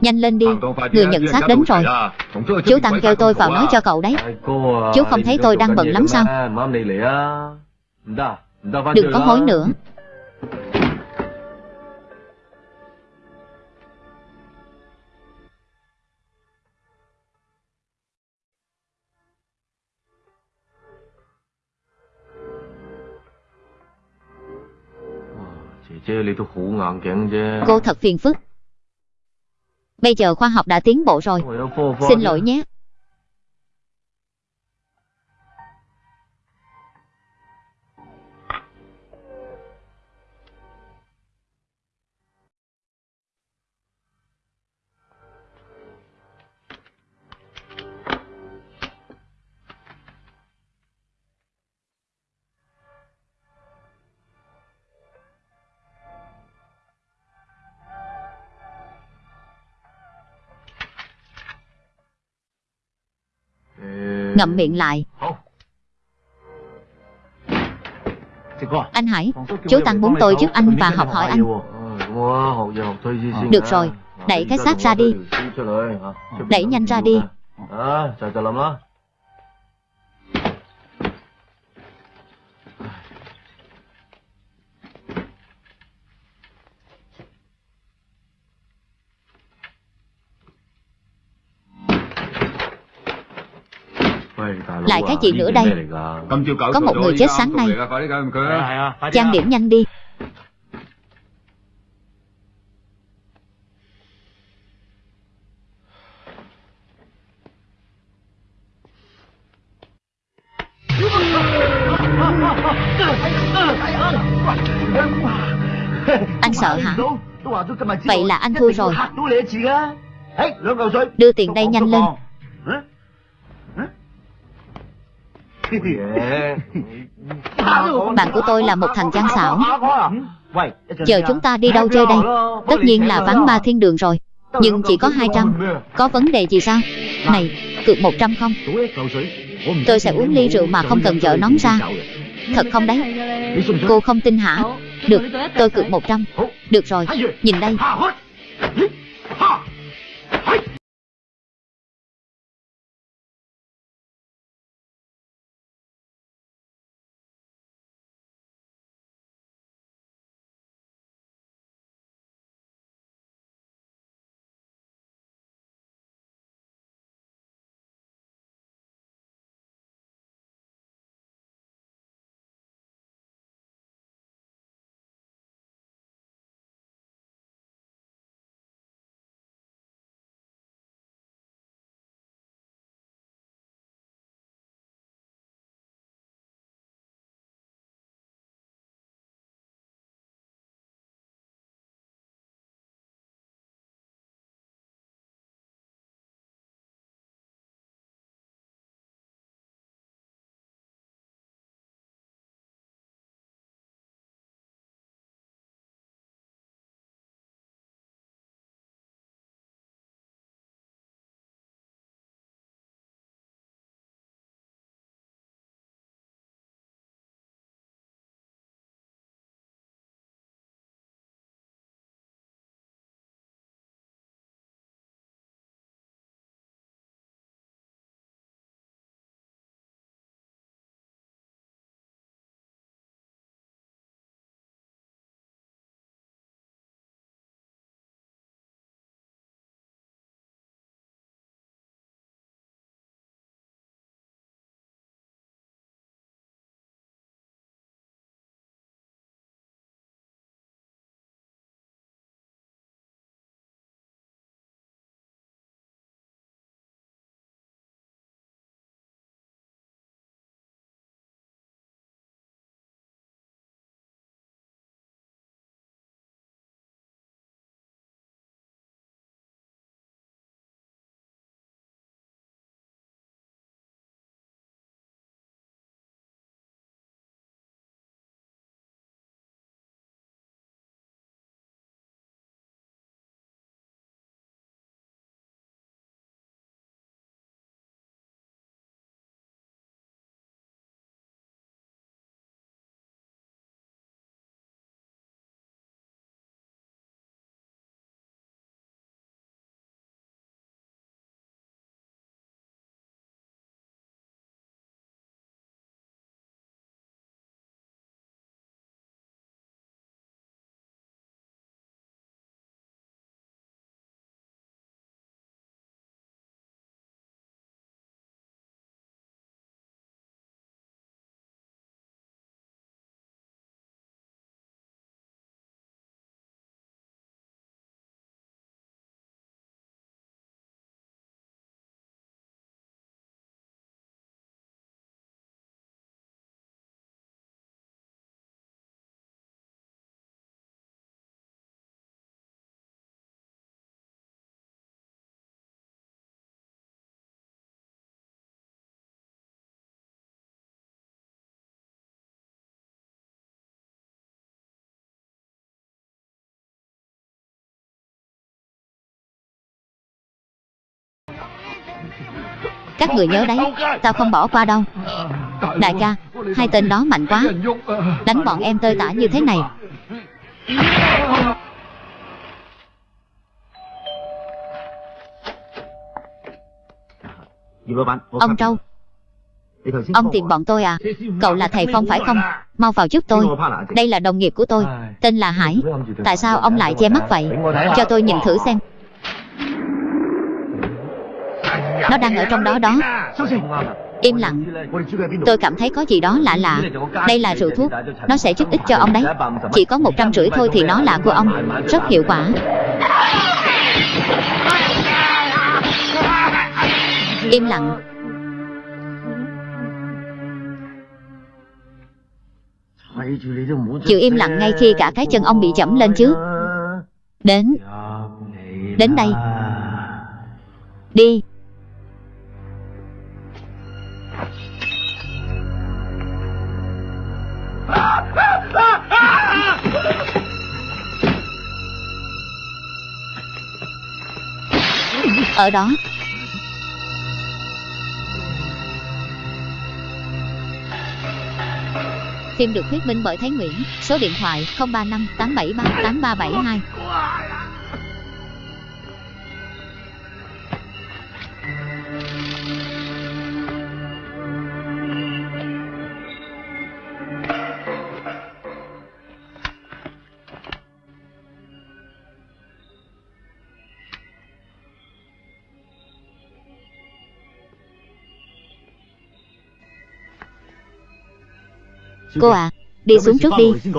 Nhanh lên đi. Người nhận xác đến rồi. Chú Tăng kêu tôi vào nói cho cậu đấy. Chú không thấy tôi đang bận lắm sao? Đừng có hối nữa. Cô thật phiền phức Bây giờ khoa học đã tiến bộ rồi. Xin lỗi nhé Ngậm miệng lại. Anh Hải Chú Tăng muốn tôi giúp anh và học hỏi anh. Được rồi Đẩy cái xác ra đi. Đẩy nhanh ra đi cái gì nữa đây. Có một người chết sáng nay. Trang điểm nhanh đi. Anh sợ hả? Vậy là anh thua rồi. Đưa tiền đây nhanh lên Bạn của tôi là một thằng gian xảo. Chờ chúng ta đi đâu chơi đây? Tất nhiên là ván ba thiên đường rồi. Nhưng chỉ có 200 Có vấn đề gì sao? Này, cược 100 không? Tôi sẽ uống ly rượu mà không cần vợ nón ra. Thật không đấy? Cô không tin hả? Được, tôi cược 100 Được rồi, nhìn đây Các người nhớ đấy, Tao không bỏ qua đâu. Đại ca, Hai tên đó mạnh quá. Đánh bọn em tơi tả như thế này. Ông Trâu, Ông tìm bọn tôi à? Cậu là thầy Phong phải không? Mau vào giúp tôi. Đây là đồng nghiệp của tôi, Tên là Hải. Tại sao ông lại che mắt vậy? Cho tôi nhìn thử xem. Nó đang ở trong đó đó. Im lặng. Tôi cảm thấy có gì đó lạ lạ. Đây là rượu thuốc. Nó sẽ giúp ích cho ông đấy. Chỉ có một trăm rưỡi thôi thì nó là của ông. Rất hiệu quả. Im lặng. Chịu im lặng ngay khi cả cái chân ông bị chẩm lên chứ. Đến. Đến đây. Đi. Ở đó. Phim được thuyết minh bởi Thái Nguyễn. Số điện thoại 035 873 8372 Cô à Đi xuống trước đi.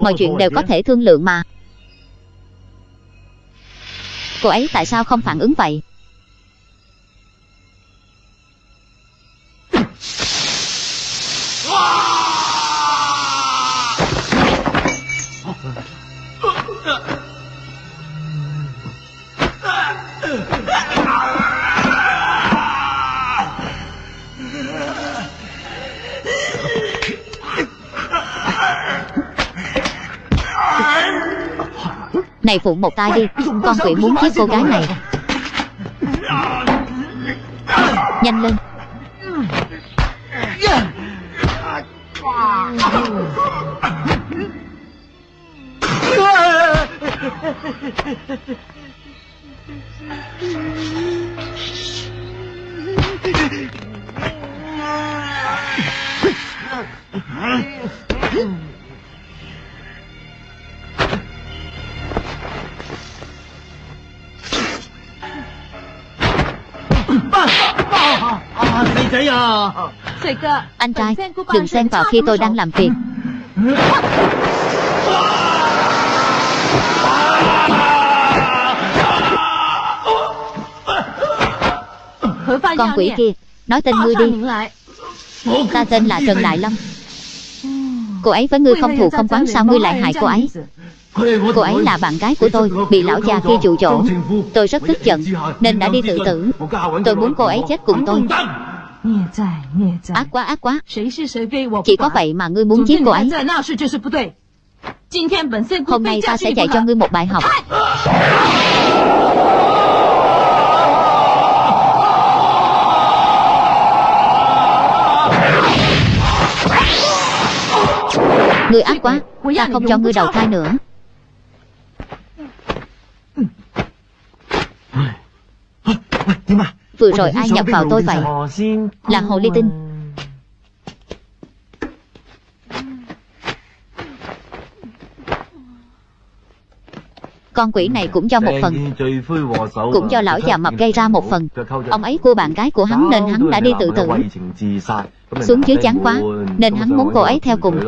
Mọi chuyện đều có thể thương lượng mà. Cô ấy tại sao không phản ứng vậy Này phụ một tay đi Con quỷ muốn giết cô gái này. Nhanh lên. Anh trai Đừng xen vào khi tôi đang làm việc. Con quỷ kia Nói tên ngươi đi. Ta tên là Trần Đại Lâm Cô ấy với ngươi không thù không quán Sao ngươi lại hại cô ấy Cô ấy là bạn gái của tôi Bị lão già kia dụ dỗ Tôi rất tức giận Nên đã đi tự tử. Tôi muốn cô ấy chết cùng tôi. Ác quá ác quá. Chỉ có vậy mà ngươi muốn giết cô ấy. Hôm nay ta sẽ dạy cho ngươi một bài học. Ngươi ác quá. Ta không cho ngươi đầu thai nữa Vừa rồi ai nhập vào tôi vậy Là Hồ Ly Tinh. Con quỷ này cũng cho một phần Cũng do lão già mập gây ra một phần. Ông ấy cua bạn gái của hắn nên hắn đã đi tự tử. Xuống dưới chán quá Nên hắn muốn cô ấy theo cùng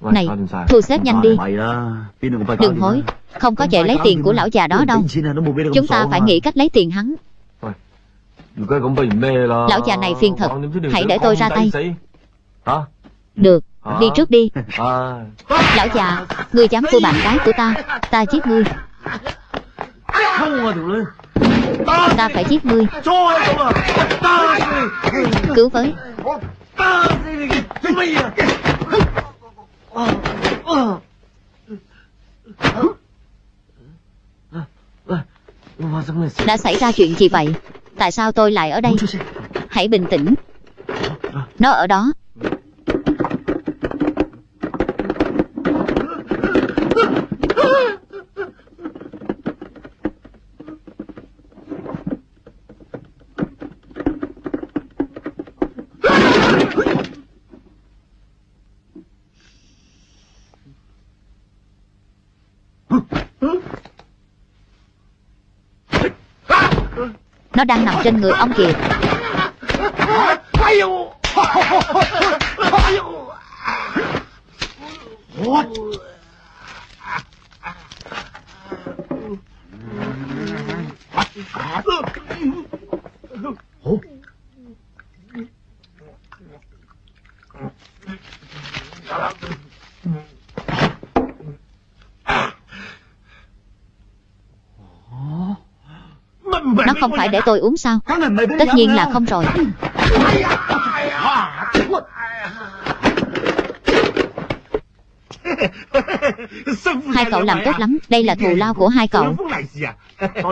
Này, thu xếp nhanh đi. Đừng hối Không có chạy lấy tiền của lão già đó đâu. Chúng ta phải nghĩ cách lấy tiền hắn. Lão già này phiền thật. Hãy để tôi ra tay Được, đi trước đi. Lão già, ngươi dám cua bạn gái của ta Ta giết ngươi. Ta phải giết ngươi. Cứu với Đã xảy ra chuyện gì vậy? Tại sao tôi lại ở đây? Hãy bình tĩnh. Nó ở đó. Nó đang nằm trên người ông kìa What không phải để tôi uống sao? Tất nhiên là không? rồi. Hai cậu làm tốt lắm Đây là thù lao của hai cậu.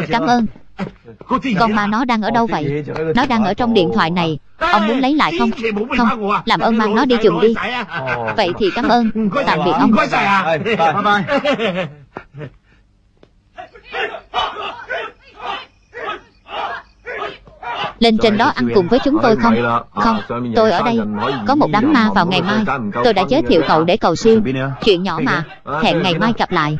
Cảm ơn. Con ma nó đang ở đâu vậy? Nó đang ở trong điện thoại này. Ông muốn lấy lại không? Không Làm ơn mang nó đi chùm đi. Vậy thì cảm ơn. Tạm biệt ông Lên trên đó ăn cùng với chúng tôi không? Không Tôi ở đây Có một đám ma vào ngày mai. Tôi đã giới thiệu cậu để cầu siêu. Chuyện nhỏ mà. Hẹn ngày mai gặp lại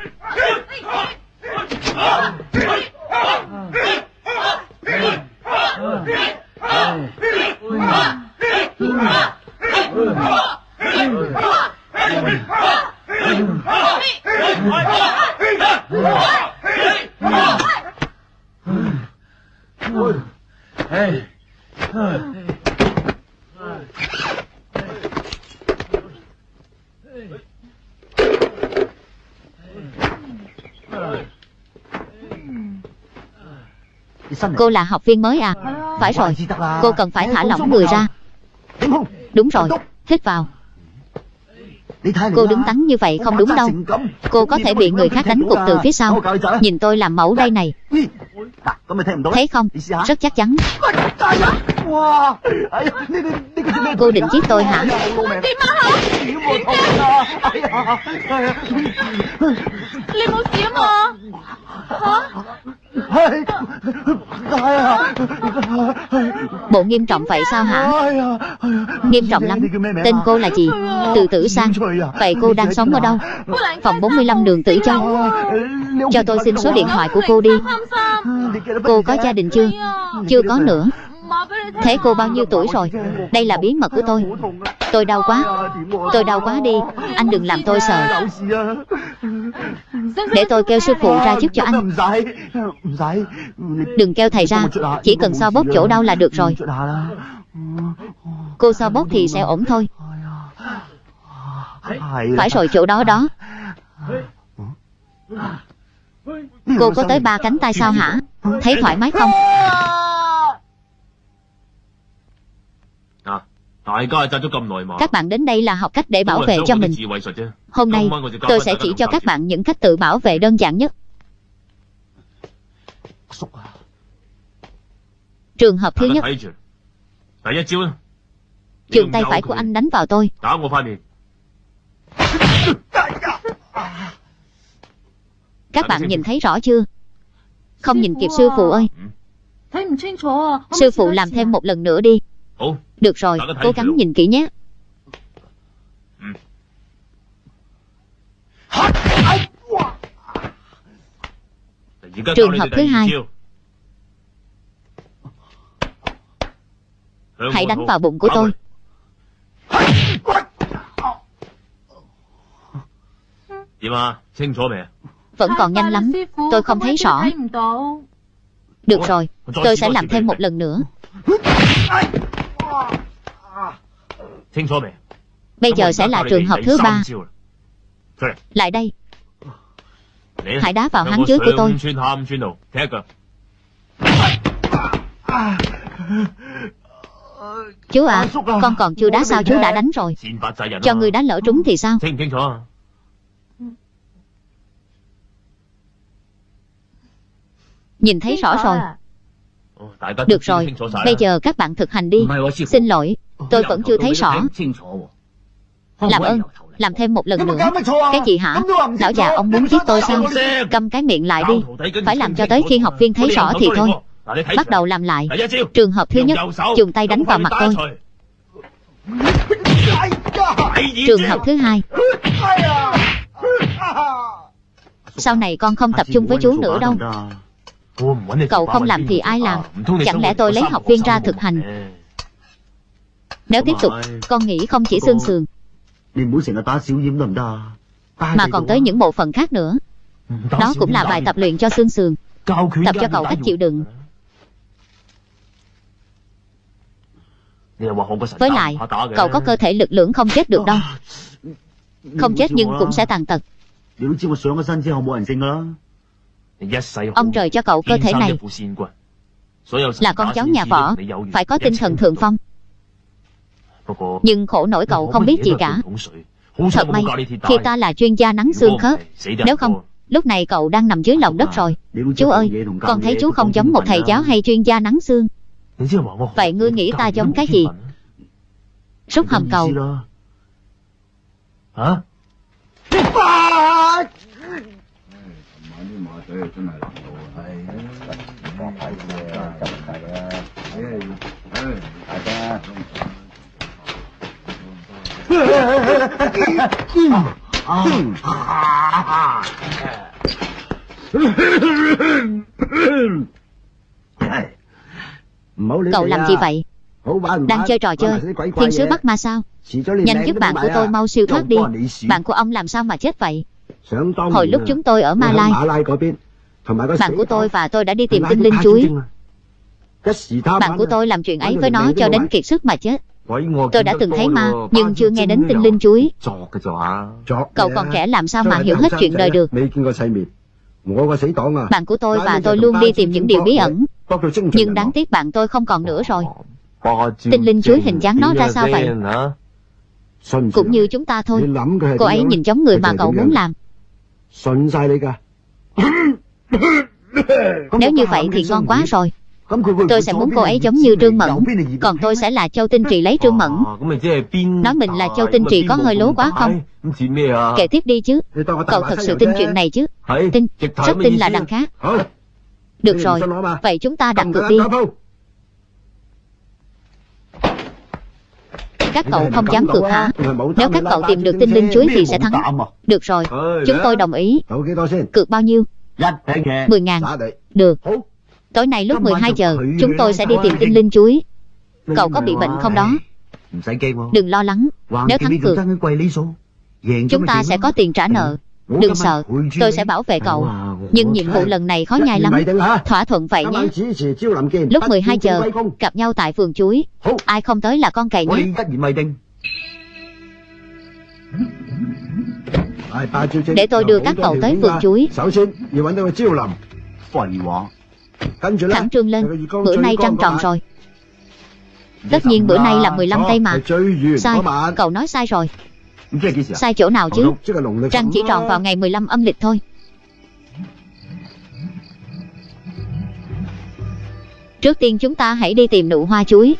Cô là học viên mới à? Phải rồi. Cô cần phải thả lỏng người ra. Đúng rồi. Hít vào. Cô đứng tắn như vậy không đúng đâu. Cô có thể bị người khác đánh gục từ phía sau. Nhìn tôi làm mẫu đây này Thấy không Rất chắc chắn. Cô định giết tôi hả? Lên một xíu mà. Hả Bộ nghiêm trọng vậy sao hả? Nghiêm trọng lắm. Tên cô là gì? Từ tử sang. Vậy cô đang sống ở đâu? Phòng 45 đường tử châu. Cho tôi xin số điện thoại của cô đi. Cô có gia đình chưa? Chưa có nữa. Thế cô bao nhiêu tuổi rồi? Đây là bí mật của tôi. Tôi đau quá. Tôi đau quá đi. Anh đừng làm tôi sợ. Để tôi kêu sư phụ ra giúp cho anh. Đừng kêu thầy ra. Chỉ cần so bóp chỗ đau là được rồi. Cô so bóp thì sẽ ổn thôi. Phải rồi chỗ đó đó. Cô có tới ba cánh tay sao hả? Thấy thoải mái không? Các bạn đến đây là học cách để bảo vệ cho mình. Hôm nay tôi sẽ chỉ cho các bạn những cách tự bảo vệ đơn giản nhất. Trường hợp thứ nhất. Trường tay phải của anh đánh vào tôi. Các bạn nhìn thấy rõ chưa? Không nhìn kịp sư phụ ơi. Sư phụ làm thêm một lần nữa đi Được rồi, cố gắng nhìn kỹ nhé. Trường hợp thứ hai. Hãy đánh vào bụng của tôi. Vẫn còn nhanh lắm. Tôi không thấy rõ. Được rồi Tôi sẽ làm thêm một lần nữa Bây giờ sẽ là trường hợp thứ ba. Lại đây. Hãy đá vào háng dưới của tôi. Chú à Con còn chưa đá sao chú đã đánh rồi. Cho người đá lỡ trúng thì sao? Nhìn thấy rõ rồi. Được rồi, bây giờ các bạn thực hành đi. Xin lỗi, tôi vẫn chưa thấy rõ. Làm ơn, làm thêm một lần nữa. Cái gì hả? Lão già ông muốn giết tôi sao? Cầm cái miệng lại đi. Phải làm cho tới khi học viên thấy rõ thì thôi. Bắt đầu làm lại. Trường hợp thứ nhất Dùng tay đánh vào mặt tôi. Trường hợp thứ hai. Sau này con không tập trung với chú nữa đâu. Cậu không làm thì ai làm? Chẳng lẽ tôi lấy học viên ra thực hành Nếu tiếp tục Con nghĩ không chỉ xương sườn. Mà còn tới những bộ phận khác nữa. Đó cũng là bài tập luyện cho xương sườn. Tập cho cậu cách chịu đựng. Với lại Cậu có cơ thể lực lượng không chết được đâu. Không chết nhưng cũng sẽ tàn tật. Ông trời cho cậu cơ thể này. Là con cháu nhà võ Phải có tinh thần thượng phong Nhưng khổ nổi cậu không biết gì cả. Thật may Khi ta là chuyên gia nắng xương khớp Nếu không Lúc này cậu đang nằm dưới lòng đất rồi. Chú ơi Con thấy chú không giống một thầy giáo hay chuyên gia nắng xương? Vậy ngươi nghĩ ta giống cái gì? Rút hầm cầu. Hả? Cậu làm gì vậy? Đang chơi trò chơi. Thiên sứ bắt ma sao? Nhanh giúp bạn của tôi mau siêu thoát đi. Bạn của ông làm sao mà chết vậy? Hồi lúc chúng tôi ở Ma Lai Bạn của tôi và tôi đã đi tìm tinh linh chuối. Bạn của tôi làm chuyện ấy với nó cho đến kiệt sức mà chết Tôi đã từng thấy ma Nhưng chưa nghe đến tinh linh chuối Cậu còn trẻ làm sao mà hiểu hết chuyện đời được. Bạn của tôi và tôi luôn đi tìm những điều bí ẩn. Nhưng đáng tiếc bạn tôi không còn nữa rồi. Tinh linh chuối hình dáng nó ra sao vậy? Cũng như chúng ta thôi. Cô ấy nhìn giống người mà cậu muốn làm. Nếu như vậy thì ngon quá rồi Tôi sẽ muốn cô ấy giống như Trương Mẫn. Còn tôi sẽ là Châu Tinh Trì lấy Trương Mẫn. Nói mình là Châu Tinh Trì có hơi lố quá không? Kể tiếp đi chứ. Cậu thật sự tin chuyện này chứ? Tin, rất tin là đằng khác. Được rồi, vậy chúng ta đặt cược đi. Các cậu không dám cược hả? Nếu các cậu tìm được tinh linh chuối thì sẽ thắng. Được rồi, chúng tôi đồng ý. Cược bao nhiêu? 10 ngàn. Được Tối nay lúc 12 giờ Chúng tôi sẽ đi tìm tinh linh chuối. Cậu có bị bệnh không đó? Đừng lo lắng. Nếu thắng cược Chúng ta sẽ có tiền trả nợ. Đừng sợ Tôi sẽ bảo vệ cậu. Nhưng nhiệm vụ lần này khó nhai lắm. Thỏa thuận vậy nhé. Lúc 12 giờ Gặp nhau tại vườn chuối. Ai không tới là con cày nhé Để tôi đưa các cậu tới vườn chuối Thẳng trương lên. Bữa nay trăng tròn rồi. Tất nhiên bữa nay là 15 tây mà. Sai, cậu nói sai rồi. Sai chỗ nào chứ? Trăng chỉ tròn vào ngày 15 âm lịch thôi. Trước tiên chúng ta hãy đi tìm nụ hoa chuối.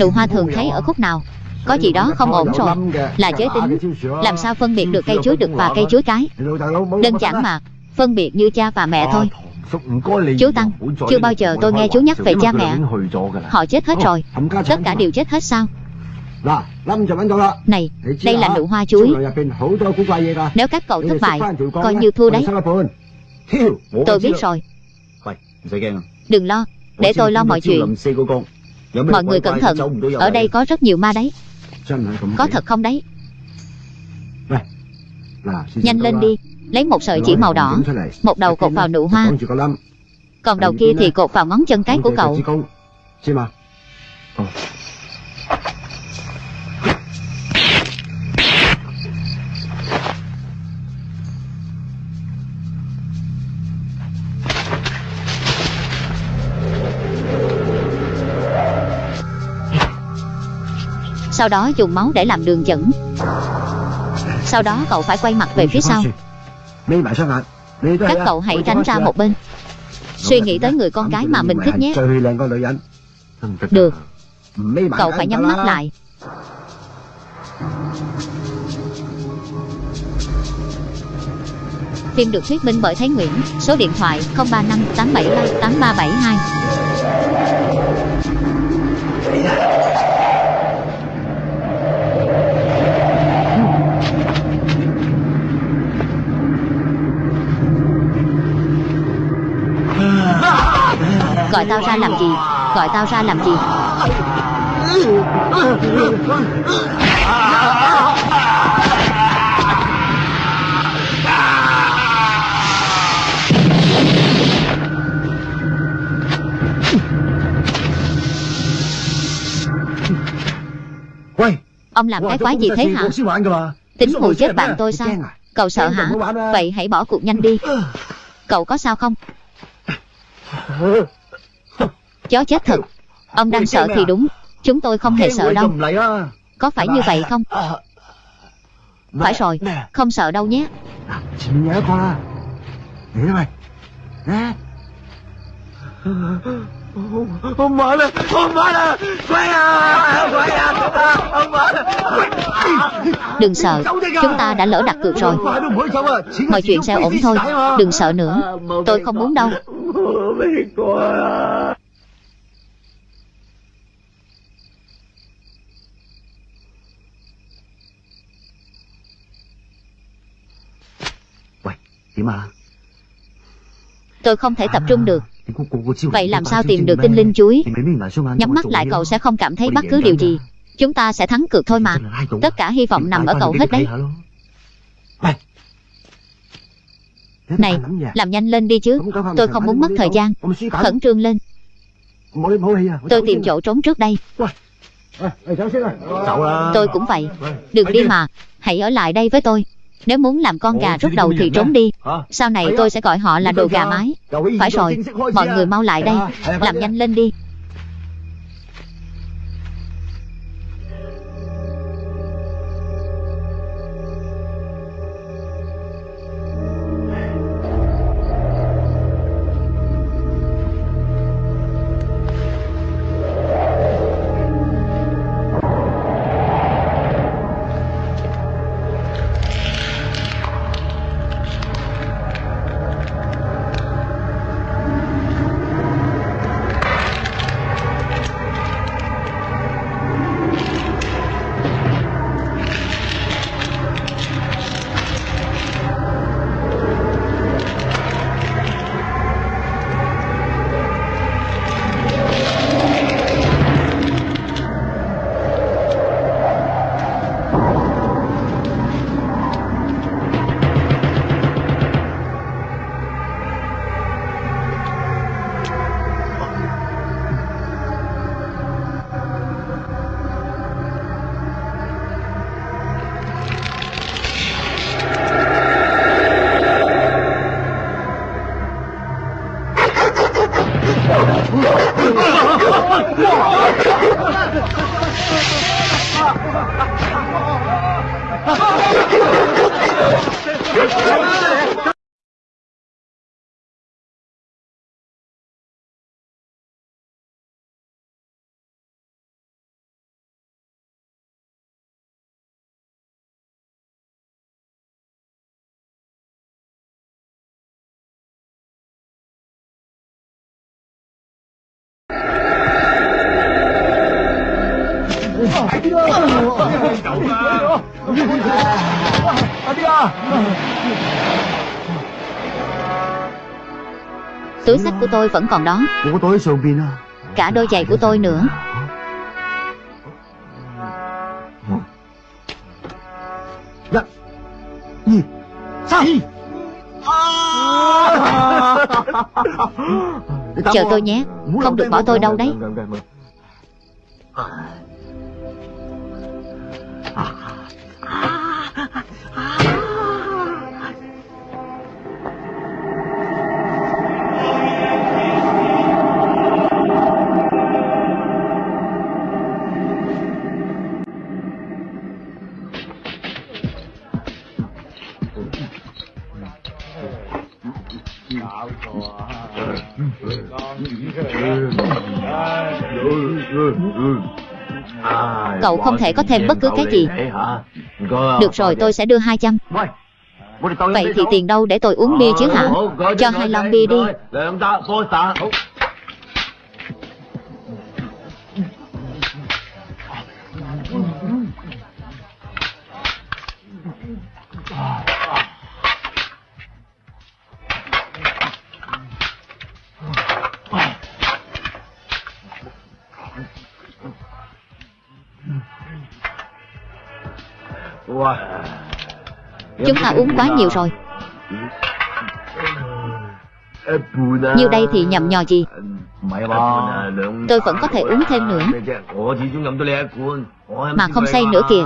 Nụ hoa thường thấy ở khúc nào có gì đó không ổn rồi. Là giới tính. Làm sao phân biệt được cây chuối đực và cây chuối cái Đơn giản mà, Phân biệt như cha và mẹ thôi. Chú Tăng, Chưa bao giờ tôi nghe chú nhắc về cha mẹ. Họ chết hết rồi. Tất cả đều chết hết sao? Này, Đây là nụ hoa chuối. Nếu các cậu thất bại, Coi như thua đấy. Tôi biết rồi. Đừng lo, Để tôi lo mọi chuyện. Mọi người cẩn thận. Ở đây có rất nhiều ma đấy. Có thật không đấy? Nhanh lên đi Lấy một sợi chỉ màu đỏ Một đầu cột vào nụ hoa. Còn đầu kia thì cột vào ngón chân cái của cậu Sau đó dùng máu để làm đường dẫn. Sau đó cậu phải quay mặt về phía sau. Các cậu hãy tránh ra một bên. Suy nghĩ tới người con gái mà mình thích nhé. Được. Cậu phải nhắm mắt lại. Phim được thuyết minh bởi Thái Nguyễn. Số điện thoại 035 873 8372 Gọi tao ra làm gì? Gọi tao ra làm gì? Ông làm cái quái gì thế hả? Tính hù chết bạn tôi sao? Cậu sợ hả? Vậy hãy bỏ cuộc nhanh đi. Cậu có sao không Chó chết thật. Ông đang sợ thì đúng. Chúng tôi không hề sợ đâu. Có phải như vậy không? Phải rồi. Không sợ đâu nhé. Ông mở lên. Ông mở lên. Quay à. Quay à. Ông mở lên. Đừng sợ. Chúng ta đã lỡ đặt cược rồi. Mọi chuyện sẽ ổn thôi. Đừng sợ nữa. Tôi không muốn đâu Tôi không thể tập trung được. Vậy làm sao tìm được tinh linh chuối? Nhắm mắt lại cậu sẽ không cảm thấy bất cứ điều gì. Chúng ta sẽ thắng cược thôi mà. Tất cả hy vọng nằm ở cậu hết đấy. Này. Làm nhanh lên đi chứ. Tôi không muốn mất thời gian. Khẩn trương lên. Tôi tìm chỗ trốn trước đây. Tôi cũng vậy. Đừng đi mà. Hãy ở lại đây với tôi Nếu muốn làm con gà rút đầu thì trốn đi. Sau này tôi sẽ gọi họ là đồ gà mái. Phải rồi Mọi người mau lại đây. Làm nhanh lên đi Túi sách của tôi vẫn còn đó. Cả đôi giày của tôi nữa. Chờ tôi nhé. Không được bỏ tôi đâu đấy ああああ Cậu không thể có thêm bất cứ cái gì. Được rồi, tôi sẽ đưa 200 Vậy thì tiền đâu để tôi uống bia chứ hả? Cho hai lon bia đi. À. Chúng ta uống quá nhiều rồi. Nhiêu đây thì nhầm nhò gì? Tôi vẫn có thể uống thêm nữa. Mà không say nữa kìa.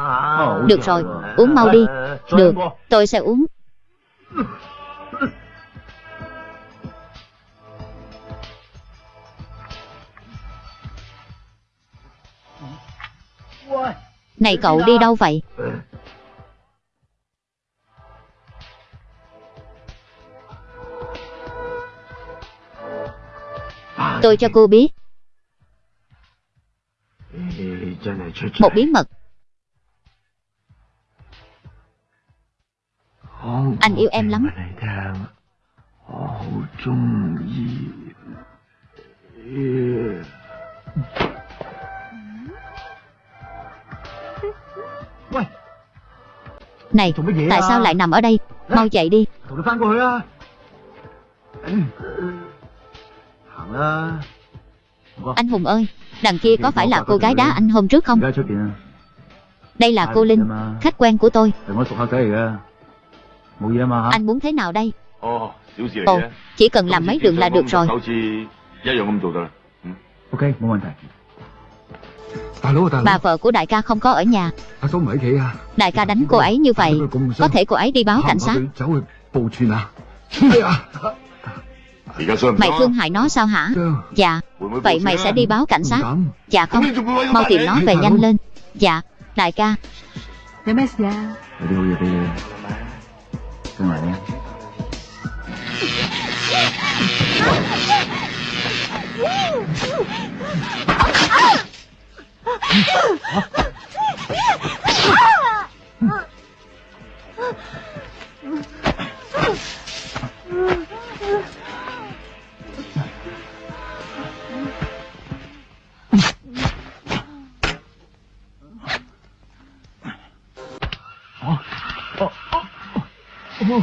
Được rồi, uống mau đi. Được, tôi sẽ uống. Này cậu đi đâu vậy? Tôi cho cô biết. Một bí mật. Anh yêu em lắm. Này, tại sao lại nằm ở đây? Mau chạy đi Anh Hùng ơi Đằng kia có phải là cô gái đá anh hôm trước không? Đây là cô Linh Khách quen của tôi. Anh muốn thế nào đây? Ồ, chỉ cần làm mấy đường là được rồi. Bà vợ của đại ca không có ở nhà. Đại ca đánh cô ấy như vậy Có thể cô ấy đi báo cảnh sát Mày thương hại nó sao hả? Dạ. Vậy mày sẽ đi báo cảnh sát. Dạ không. Mau tìm nó về nhanh lên. Dạ. Đại ca. 有咩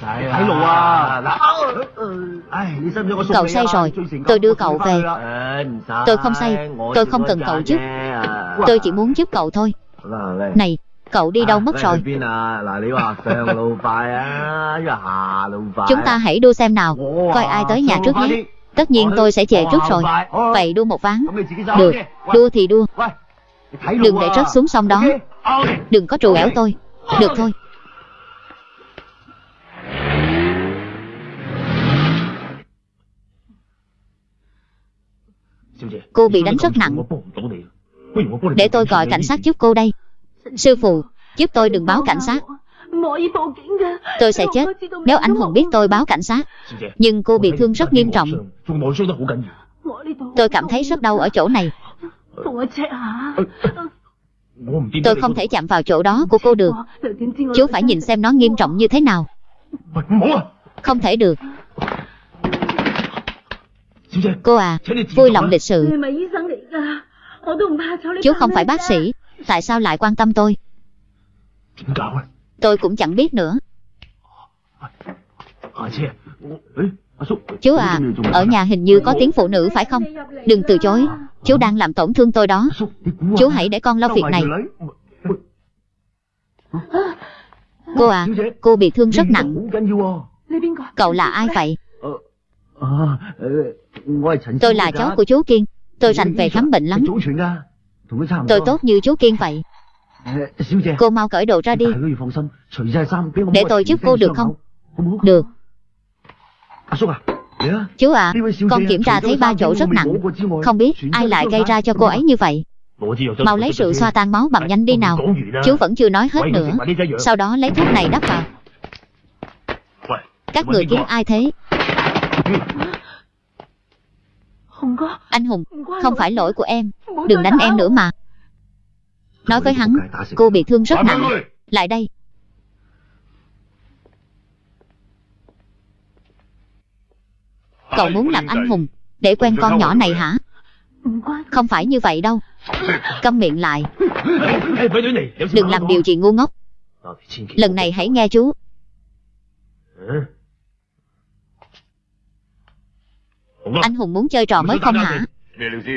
Phải lộ Cậu say rồi. Tôi đưa cậu về. Tôi không say. Tôi không cần cậu giúp. Tôi chỉ muốn giúp cậu thôi. Này Cậu đi đâu mất rồi? Chúng ta hãy đua xem nào. Coi ai tới nhà trước nhé. Tất nhiên tôi sẽ chạy trước rồi. Vậy đua một ván. Được. Đua thì đua. Đừng để rớt xuống sông đó. Đừng có trù ẻo tôi. Được thôi. Cô bị đánh rất nặng. Để tôi gọi cảnh sát giúp cô đây. Sư phụ, giúp tôi đừng báo cảnh sát. Tôi sẽ chết. Nếu anh Hùng biết tôi báo cảnh sát. Nhưng cô bị thương rất nghiêm trọng. Tôi cảm thấy rất đau ở chỗ này. Tôi không thể chạm vào chỗ đó của cô được. Chú phải nhìn xem nó nghiêm trọng như thế nào. Không thể được. Cô à, vui lòng lịch sự. Chú không phải bác sĩ. Tại sao lại quan tâm tôi? Tôi cũng chẳng biết nữa. Chú à, ở nhà hình như có tiếng phụ nữ phải không? Đừng từ chối. Chú đang làm tổn thương tôi đó. Chú hãy để con lo việc này. Cô à, cô bị thương rất nặng. Cậu là ai vậy? Tôi là cháu của chú Kiên. Tôi rành về khám bệnh lắm. Tôi tốt như chú Kiên vậy. Cô mau cởi đồ ra đi. Để tôi giúp cô được không? Được. Chú à, con kiểm tra thấy ba chỗ rất nặng. Không biết ai lại gây ra cho cô ấy như vậy. Mau lấy rượu xoa tan máu bằng nhanh đi nào. Chú vẫn chưa nói hết nữa. Sau đó lấy thuốc này đắp vào. Các người kiếm ai thế? Anh Hùng, không phải lỗi của em. Đừng đánh em nữa mà. Nói với hắn, cô bị thương rất nặng. Lại đây. Cậu muốn làm anh hùng, để quen con nhỏ này hả? Không phải như vậy đâu. Câm miệng lại. Đừng làm điều gì ngu ngốc. Lần này hãy nghe chú. Anh Hùng muốn chơi trò mới không hả?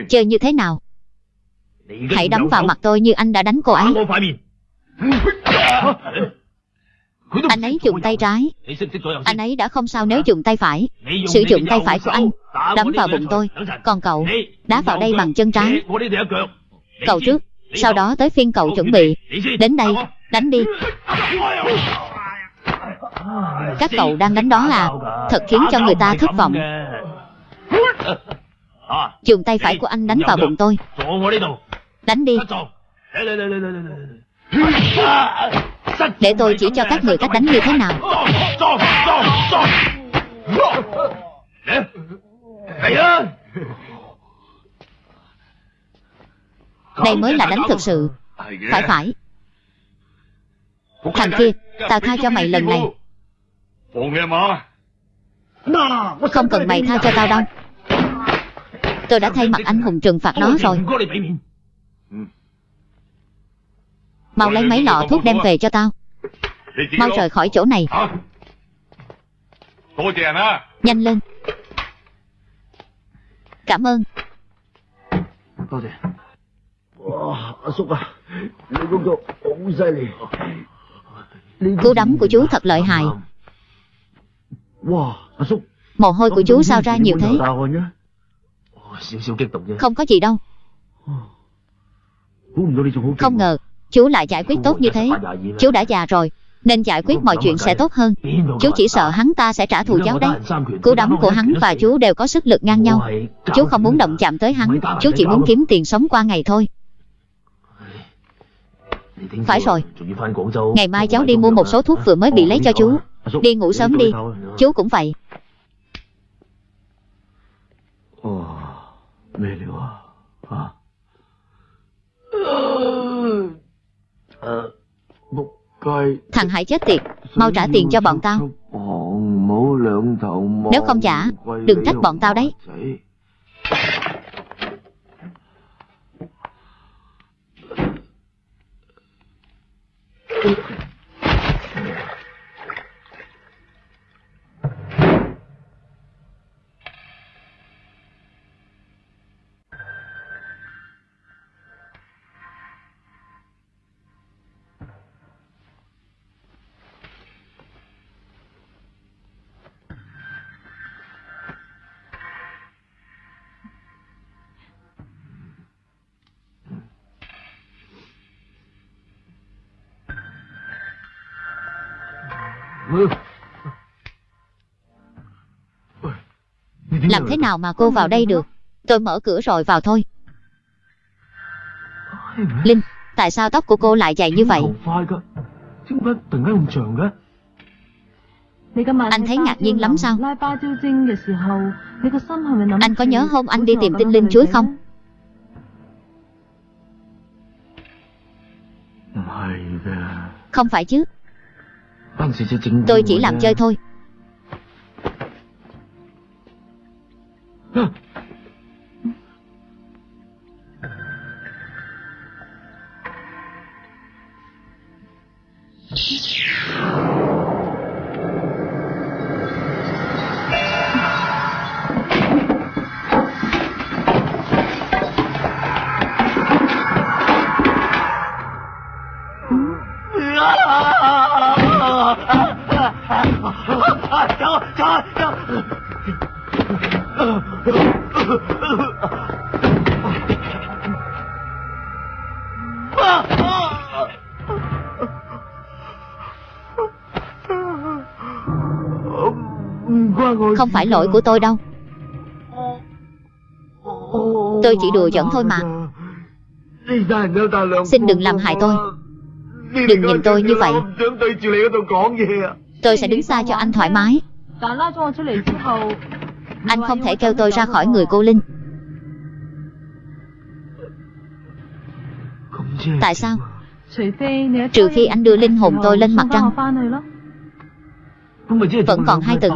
Chơi như thế nào? Hãy đấm vào mặt tôi như anh đã đánh cô ấy. Anh ấy dùng tay trái. Anh ấy đã không sao nếu dùng tay phải. Sử dụng tay phải của anh đấm vào bụng tôi. Còn cậu đá vào đây bằng chân trái. Cậu trước, sau đó tới phiên cậu chuẩn bị. Đến đây, đánh đi. Các cậu đang đánh đó à? Thật khiến cho người ta thất vọng. Dùng tay phải của anh đánh vào bụng tôi. Đánh đi. Để tôi chỉ cho các người cách đánh như thế nào. Đây mới là đánh thực sự. Phải phải. Thằng kia, tao tha cho mày lần này. Không cần mày tha cho tao đâu. Tôi đã thay mặt anh hùng trừng phạt nó rồi. Mau lấy mấy lọ thuốc đem về cho tao. Mau rời khỏi chỗ này. Nhanh lên. Cảm ơn. Cú đấm của chú thật lợi hại. Mồ hôi của chú sao ra nhiều thế? Không có gì đâu. Không ngờ, chú lại giải quyết tốt như thế. Chú đã già rồi, nên giải quyết mọi chuyện sẽ tốt hơn. Chú chỉ sợ hắn ta sẽ trả thù cháu đấy. Cú đấm của hắn và chú đều có sức lực ngang nhau. Chú không muốn động chạm tới hắn, chú chỉ muốn kiếm tiền sống qua ngày thôi. Phải rồi, ngày mai cháu đi mua một số thuốc vừa mới bị lấy cho chú. Đi ngủ sớm đi, chú cũng vậy. Thằng Hải chết tiệt, mau trả tiền cho bọn tao. Nếu không trả, đừng trách bọn tao đấy. Làm thế nào mà cô vào đây được? Tôi mở cửa rồi vào thôi. Linh, tại sao tóc của cô lại dày như vậy? Anh thấy ngạc nhiên lắm sao? Anh có nhớ hôm anh đi tìm tinh linh chuối không? Không phải chứ Tôi chỉ làm chơi thôi 嗯。啊，行了，行了，行了。Không phải lỗi của tôi đâu. Tôi chỉ đùa giỡn thôi mà. Xin đừng làm hại tôi. Đừng nhìn tôi như vậy. Tôi sẽ đứng xa cho anh thoải mái anh không thể kêu tôi ra khỏi người cô Linh. Tại sao? Trừ khi anh đưa linh hồn tôi lên mặt trăng. Vẫn còn hai tầng.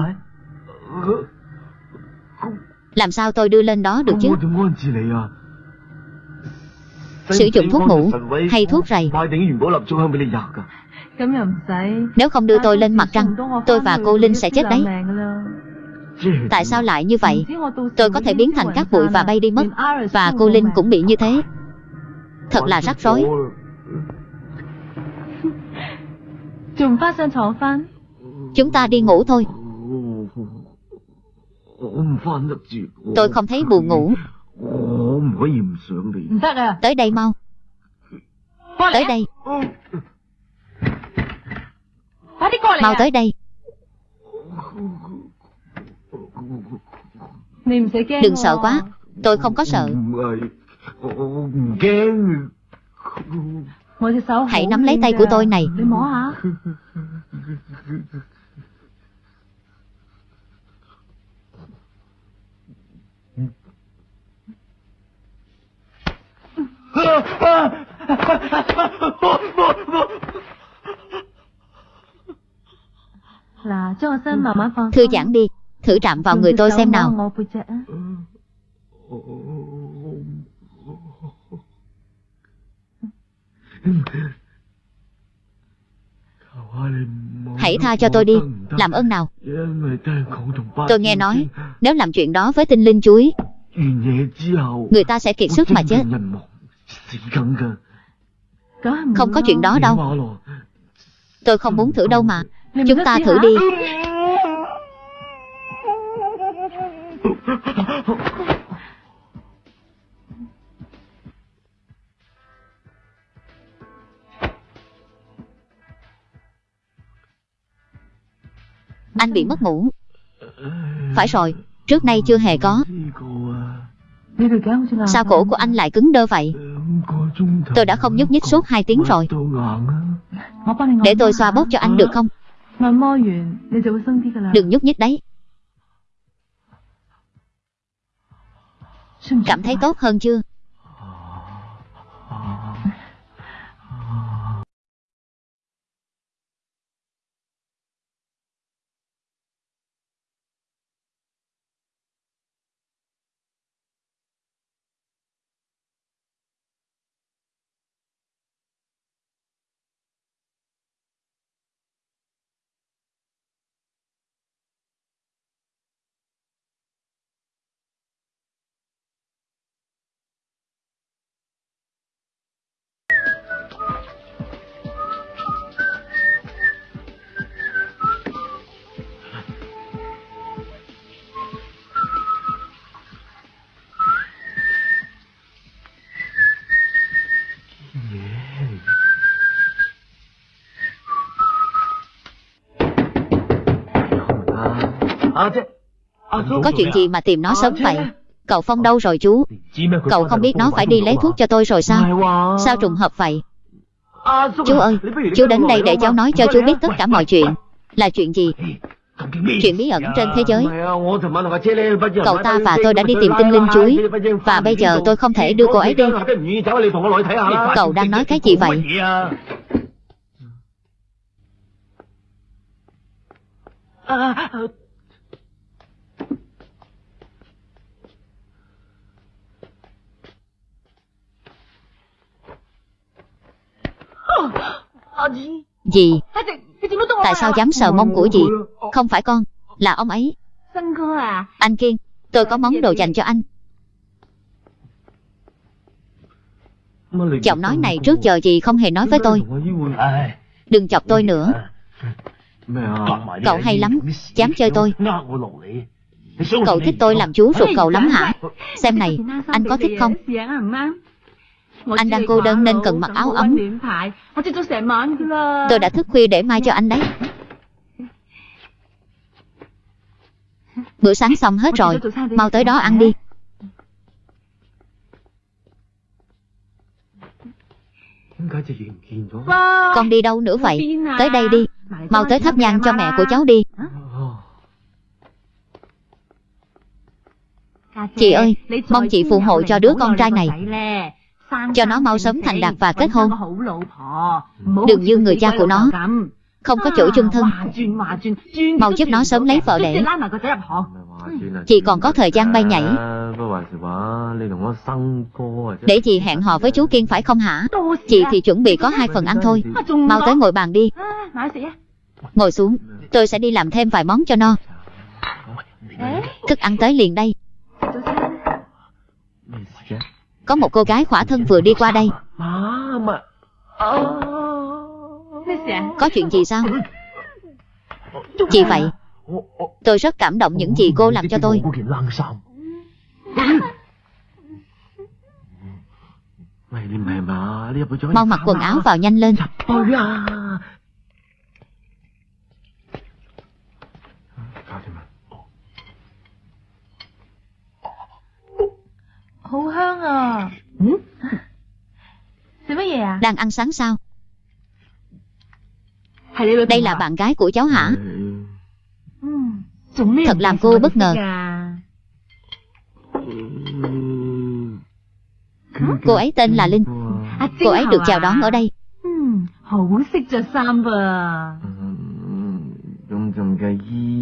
Làm sao tôi đưa lên đó được chứ? Sử dụng thuốc ngủ hay thuốc rầy Nếu không đưa tôi lên mặt trăng, Tôi và cô Linh sẽ chết đấy Tại sao lại như vậy? Tôi có thể biến thành các bụi và bay đi mất. Và cô Linh cũng bị như thế. Thật là rắc rối. Chúng ta đi ngủ thôi. Tôi không thấy buồn ngủ. Tới đây mau. Tới đây. Mau tới đây. Đừng sợ quá Tôi không có sợ. Hãy nắm lấy tay của tôi này. Thư giãn đi. Thử chạm vào người tôi xem nào. Hãy tha cho tôi đi. Làm ơn nào. Tôi nghe nói, Nếu làm chuyện đó với tinh linh chuối, Người ta sẽ kiệt sức mà chết. Không có chuyện đó đâu. Tôi không muốn thử đâu mà. Chúng ta thử đi. Anh bị mất ngủ. Phải rồi, trước nay chưa hề có. Sao cổ của anh lại cứng đơ vậy? Tôi đã không nhúc nhích suốt 2 tiếng rồi. Để tôi xoa bóp cho anh được không? Đừng nhúc nhích đấy. Cảm thấy tốt hơn chưa? Có chuyện gì mà tìm nó sớm vậy? Cậu Phong đâu rồi chú? Cậu không biết nó phải đi lấy thuốc cho tôi rồi sao? Sao trùng hợp vậy? Chú ơi Chú đến đây để cháu nói cho chú biết tất cả mọi chuyện. Là chuyện gì? Chuyện bí ẩn trên thế giới. Cậu ta và tôi đã đi tìm tinh linh chuối. Và bây giờ tôi không thể đưa cô ấy đi. Cậu đang nói cái gì vậy Dì Tại sao dám sờ mông của dì? Không phải con, Là ông ấy. Anh Kiên, Tôi có món đồ dành cho anh. Giọng nói này trước giờ dì không hề nói với tôi. Đừng chọc tôi nữa. Cậu hay lắm, Dám chơi tôi. Cậu thích tôi làm chú ruột cậu lắm hả? Xem này, Anh có thích không? Anh đang cô đơn nên cần mặc áo ấm. Tôi đã thức khuya để mai cho anh đấy. Bữa sáng xong hết rồi, mau tới đó ăn đi. Con đi đâu nữa vậy? Tới đây đi. Mau tới thắp nhang cho mẹ của cháu đi. Chị ơi, mong chị phù hộ cho đứa con trai này. Cho nó mau sớm thành đạt và kết hôn. Đừng như người cha của nó. Không có chỗ chung thân. Mau giúp nó sớm lấy vợ để. Chị còn có thời gian bay nhảy. Để chị hẹn hò với chú Kiên phải không hả? Chị thì chuẩn bị có hai phần ăn thôi. Mau tới ngồi bàn đi. Ngồi xuống, tôi sẽ đi làm thêm vài món cho no. Thức ăn tới liền đây. Có một cô gái khỏa thân vừa đi qua đây. Có chuyện gì sao? Chị vậy. Tôi rất cảm động những gì cô làm cho tôi. Mau mặc quần áo vào nhanh lên. Hữu hương à à Đang ăn sáng sao? Đây là bạn gái của cháu hả? Thật làm cô bất ngờ. Cô ấy tên là Linh. Cô ấy được chào đón ở đây.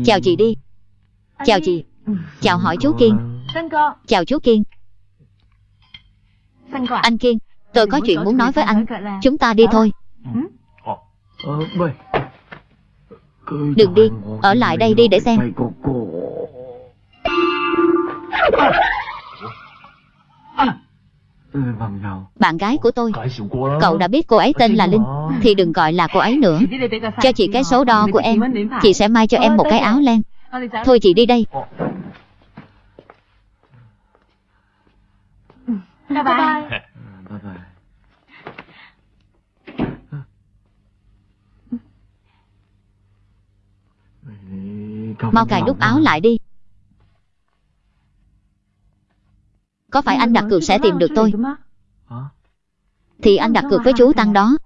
Chào chị đi. Chào chị. Chào hỏi chú Kiên. Chào chú Kiên. Anh Kiên, tôi có chuyện muốn nói với anh. Chúng ta đi thôi. Đừng đi, ở lại đây đi để xem. Bạn gái của tôi. Cậu đã biết cô ấy tên là Linh Thì đừng gọi là cô ấy nữa. Cho chị cái số đo của em. Chị sẽ may cho em một cái áo len. Thôi chị đi đây Bye bye. Mau cài đút áo lại đi. Có phải anh đặt cược sẽ tìm được tôi? Thì anh đặt cược với chú Tăng đó.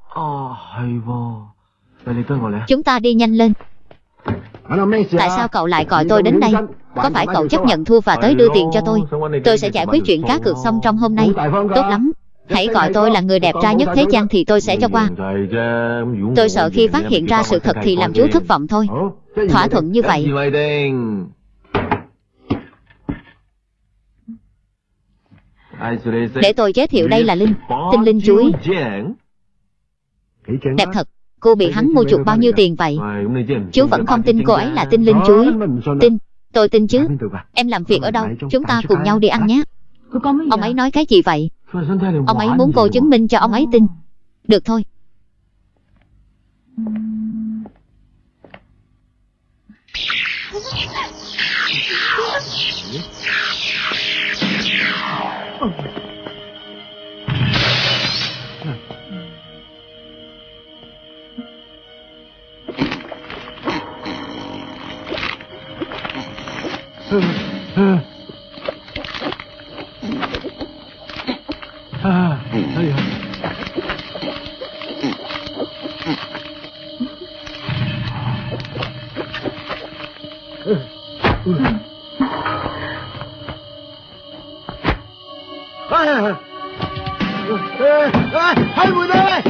Chúng ta đi nhanh lên Tại sao cậu lại gọi tôi đến đây? Có phải cậu chấp nhận thua và tới đưa tiền cho tôi? Tôi sẽ giải quyết chuyện cá cược xong trong hôm nay. Tốt lắm. Hãy gọi tôi là người đẹp trai nhất thế gian thì tôi sẽ cho qua. Tôi sợ khi phát hiện ra sự thật thì làm chú thất vọng thôi. Thỏa thuận như vậy. Để tôi giới thiệu đây là Linh Tinh Linh chuối. Đẹp thật Cô bị hắn mua chuộc bao nhiêu tiền vậy? Chú vẫn không tin cô ấy là tinh linh chuối Tin Tôi tin chứ. Em làm việc ở đâu? Chúng ta cùng nhau đi ăn nhé. Ông ấy nói cái gì vậy? Ông ấy muốn cô chứng minh cho ông ấy tin. Được thôi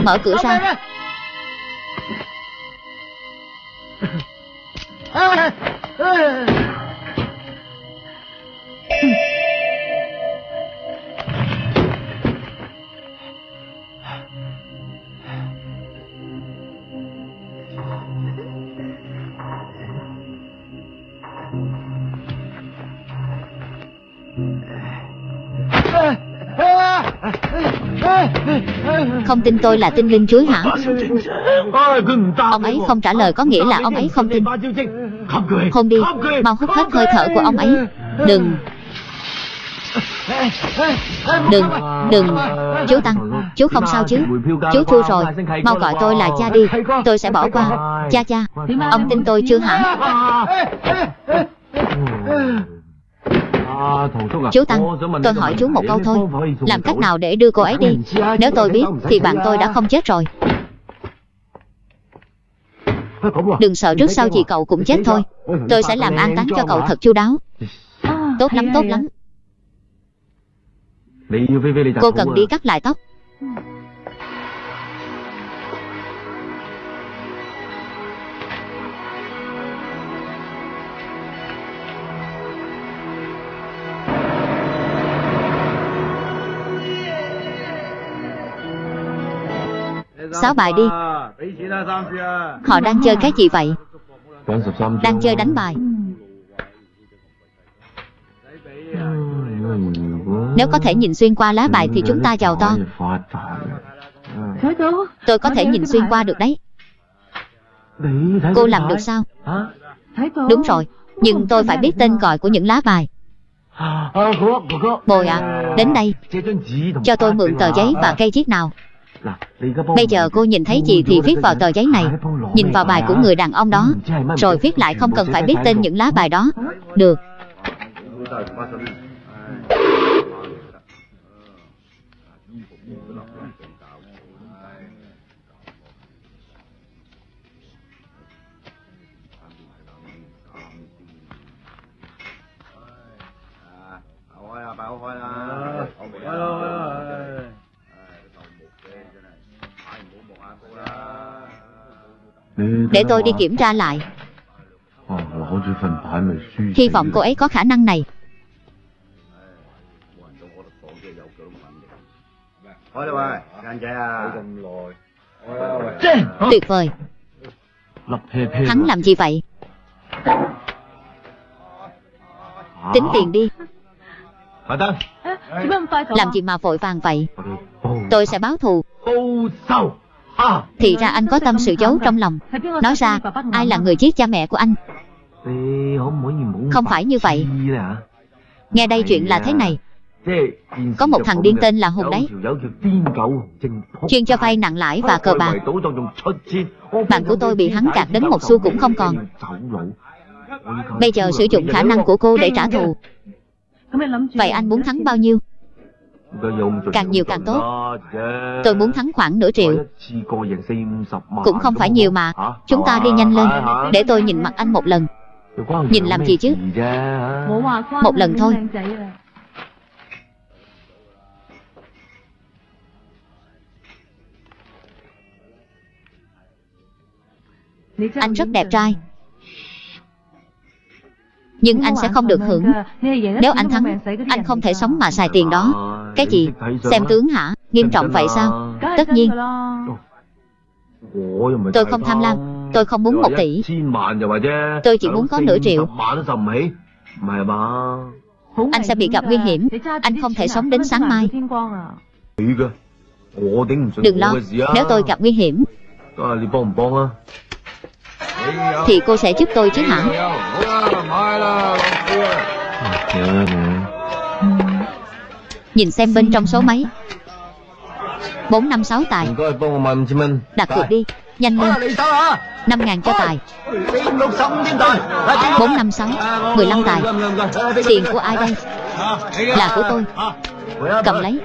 Mở cửa ra Không tin tôi là tinh linh chuối hả? Ông ấy không trả lời có nghĩa là ông ấy không tin. Hôn đi, Mau hút hết hơi thở của ông ấy. Đừng. Đừng Đừng. Chú Tăng Chú không sao chứ? Chú thua rồi, Mau gọi tôi là cha đi. Tôi sẽ bỏ qua. Cha cha. Ông tin tôi chưa hả? Chú Tăng Tôi hỏi chú một câu thôi. Làm cách nào để đưa cô ấy đi? Nếu tôi biết Thì bạn tôi đã không chết rồi. Đừng sợ trước sau gì cậu cũng chết thôi. Tôi sẽ làm an táng cho cậu thật chu đáo. Tốt lắm tốt lắm. Cô cần đi cắt lại tóc Xáo bài đi. Họ đang chơi cái gì vậy? Đang chơi đánh bài. Nếu có thể nhìn xuyên qua lá bài thì chúng ta giàu to. Tôi có thể nhìn xuyên qua được đấy. Cô làm được sao? Đúng rồi, Nhưng tôi phải biết tên gọi của những lá bài. Bồi ạ Đến đây. Cho tôi mượn tờ giấy và cây chiếc nào. Bây giờ cô nhìn thấy gì thì viết vào tờ giấy này Nhìn vào bài của người đàn ông đó Rồi viết lại không cần phải biết tên những lá bài đó Được Để tôi đi kiểm tra lại. Hy vọng cô ấy có khả năng này. Tuyệt vời. Hắn làm gì vậy? Tính tiền đi. Làm gì mà vội vàng vậy? Tôi sẽ báo thù. À, thì ra anh có tâm sự giấu trong lòng. Nói ra, Ai là người giết cha mẹ của anh? Không phải như vậy. Nghe đây chuyện là thế này. Có một thằng điên tên là Hùng đấy. Chuyên cho vay nặng lãi và cờ bạc. Bạn của tôi bị hắn gạt đến một xu cũng không còn. Bây giờ sử dụng khả năng của cô để trả thù. Vậy anh muốn thắng bao nhiêu? Càng nhiều càng tốt. Tôi muốn thắng khoảng nửa triệu. Cũng không phải nhiều mà, Chúng ta đi nhanh lên, Để tôi nhìn mặt anh một lần. Nhìn làm gì chứ? Một lần thôi. Anh rất đẹp trai. Nhưng anh sẽ không được hưởng. Nếu anh thắng Anh không thể sống mà xài tiền đó. Cái gì? Xem tướng hả? Nghiêm trọng vậy sao? Tất nhiên. Tôi không tham lam. Tôi không muốn một tỷ. Tôi chỉ muốn có nửa triệu. Anh sẽ bị gặp nguy hiểm. Anh không thể sống đến sáng mai. Đừng lo. Nếu tôi gặp nguy hiểm thì cô sẽ giúp tôi chứ hả? Nhìn xem bên trong số mấy. 456 tài. Đặt cược đi. Nhanh lên. 5 ngàn cho tài. 456 15 tài. Tiền của ai đây? Là của tôi. Cầm lấy.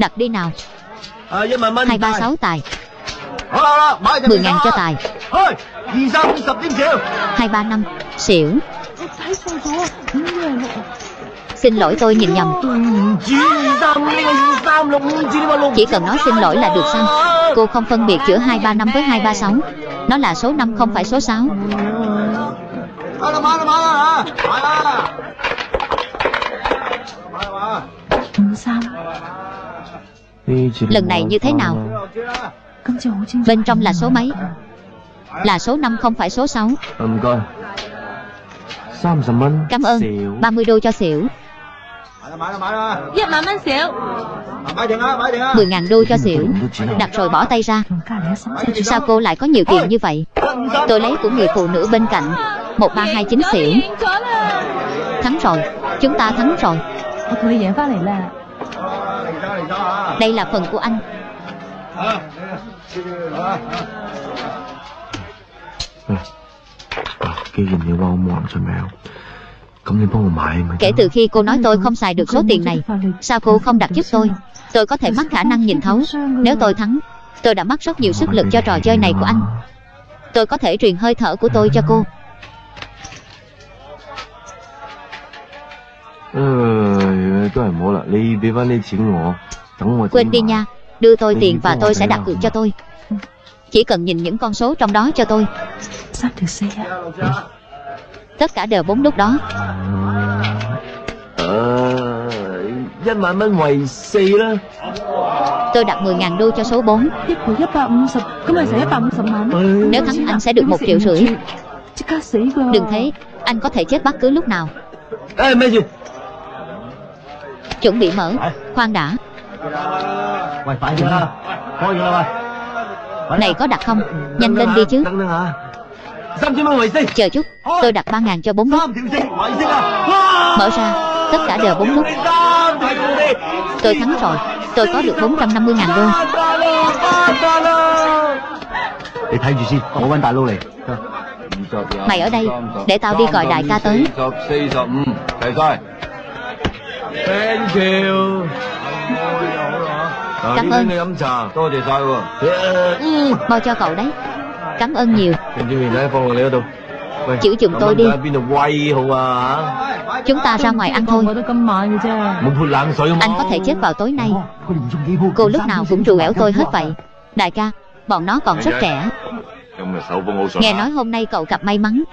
Đặt đi nào 236 tài 10 ngàn cho tài 235 Xỉu Xin lỗi tôi nhìn nhầm Chỉ cần nói xin lỗi là được sao Cô không phân biệt giữa 235 với 236 Nó là số 5 không phải số 6 Lần này như thế nào? Bên trong là số mấy? Là số 5 không phải số 6 Cảm ơn. 30 đô cho xỉu. 10.000 đô cho xỉu. Đặt rồi bỏ tay ra. Sao cô lại có nhiều tiền như vậy? Tôi lấy của người phụ nữ bên cạnh. 1329 xỉu. Thắng rồi. Chúng ta thắng rồi. Đây là phần của anh. Kể từ khi cô nói tôi không xài được số tiền này Sao cô không đặt giúp tôi? Tôi có thể mắc khả năng nhìn thấu. Nếu tôi thắng Tôi đã mất rất nhiều sức lực cho trò chơi này của anh. Tôi có thể truyền hơi thở của tôi cho cô. Ừ, tôi phải mua lại đi, đi vào đi chỉnh ngộ. Quên đi nha, đưa tôi tiền và tôi sẽ đặt cược cho tôi. Chỉ cần nhìn những con số trong đó cho tôi. Tất cả đều bốn lúc đó. Tôi đặt 10.000 đô cho số 4 Nếu thắng anh sẽ được một triệu rưỡi. Đừng thế, anh có thể chết bất cứ lúc nào. Ê, chuẩn bị mở. Khoan đã. Này có đặt không? Nhanh lên đi chứ. Chờ chút. Tôi đặt ba ngàn cho bốn nút. Mở ra. Tất cả đều bốn nút. Tôi thắng rồi. Tôi có được bốn trăm năm mươi ngàn đô. Mày ở đây để tao đi gọi đại ca tới. Thank you。 嗱， Cảm 呢 ơn 你饮茶，多谢晒喎。 Ừ. Bao cho cậu đấy Cảm ơn nhiều 定住面咧，放落你嗰度。喂， Chữ giùm tôi đi 咁喺边度威好啊？ Chúng ta ra ngoài ăn thôi我都今晚嘅啫。 冇泼冷水好冇 Anh có thể chết vào tối nay 佢连中几铺 Cô lúc nào cũng rù ẻo tôi hết vậy Đại ca Bọn nó còn rất trẻ 今日手风好顺 Nghe nói hôm nay cậu gặp may mắn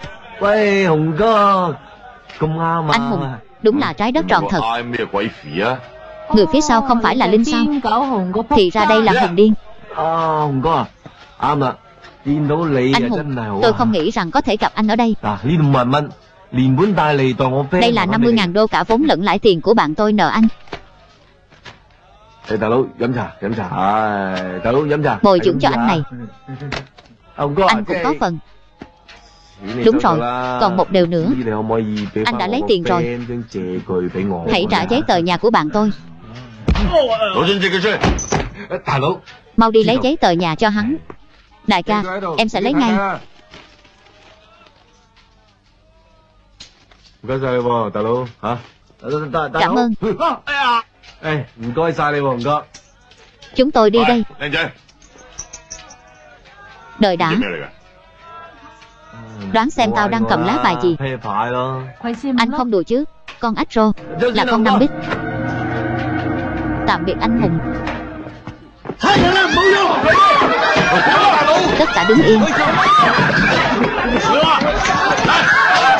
喂，红哥，咁啱啊！ Anh Hùng Đúng là trái đất tròn thật. Người phía sau không phải là Linh sao? Thì ra đây là Hùng Điên. Anh Hùng, tôi không nghĩ rằng có thể gặp anh ở đây. Đây là 50.000 đô cả vốn lẫn lãi tiền của bạn tôi nợ anh. Bồi dưỡng cho anh này. Anh cũng có phần. Đúng rồi, còn một điều nữa. Anh đã lấy tiền rồi. Hãy trả giấy tờ nhà của bạn tôi. Mau đi lấy giấy tờ nhà cho hắn. Đại ca, em sẽ lấy ngay. Cảm ơn. Chúng tôi đi đây. Đợi đã. Đoán xem tao đang cầm lá bài gì. Anh không đùa chứ Con Astro Là con Năm Bích. Tạm biệt anh Hùng. Tất cả đứng yên.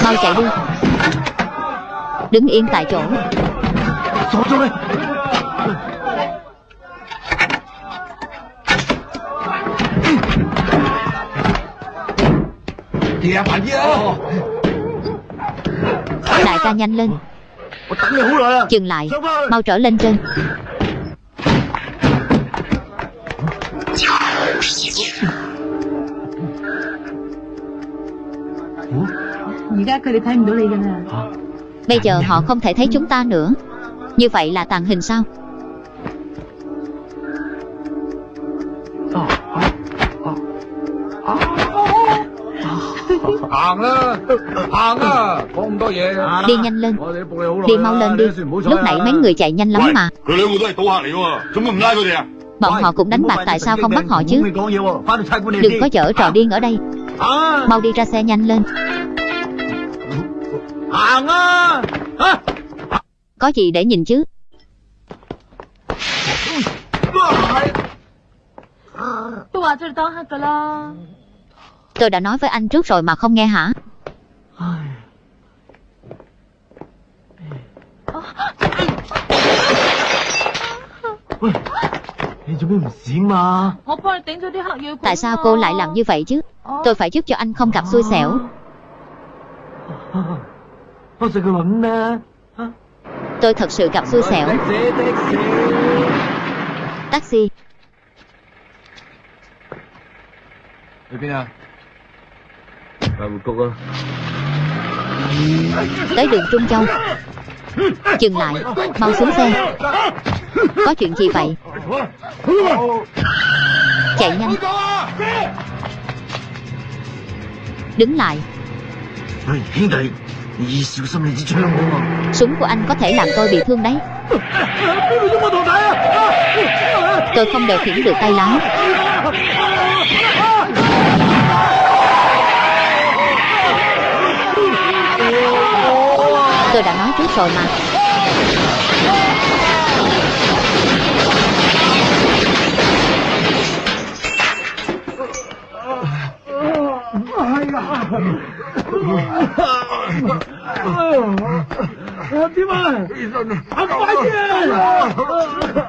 Mau chạy đi. Đứng yên tại chỗ Đại ca nhanh lên. Dừng lại. Mau trở lên trên. Bây giờ họ không thể thấy chúng ta nữa. Như vậy là tàn hình sao? 行啦，行啦，讲咁多嘢。 Đi nhanh lên 我哋都仆你好耐 Đi mau lên đi Lúc nãy mấy người chạy nhanh lắm mà 佢两个都系赌客嚟㗎喎，做乜唔拉佢哋啊？ Bọn họ cũng đánh bạc tại sao không bắt họ chứ Đừng có dở trò điên ở đây Mau đi ra xe nhanh lên Hàng á Hả? Có gì để nhìn chứ Tôi话咗你当黑㗎啦。 Tôi đã nói với anh trước rồi mà không nghe hả? Tại sao cô lại làm như vậy chứ? Tôi phải giúp cho anh không gặp xui xẻo. Tôi thật sự gặp xui xẻo. Taxi. Tới đường Trung Châu. Dừng lại. Mau xuống xe. Có chuyện gì vậy? Chạy nhanh. Đứng lại. Súng của anh có thể làm tôi bị thương đấy. Tôi không điều khiển được tay lái. tôi đã nói trước rồi mà ờ, Tim ơi! Anh quá chứ!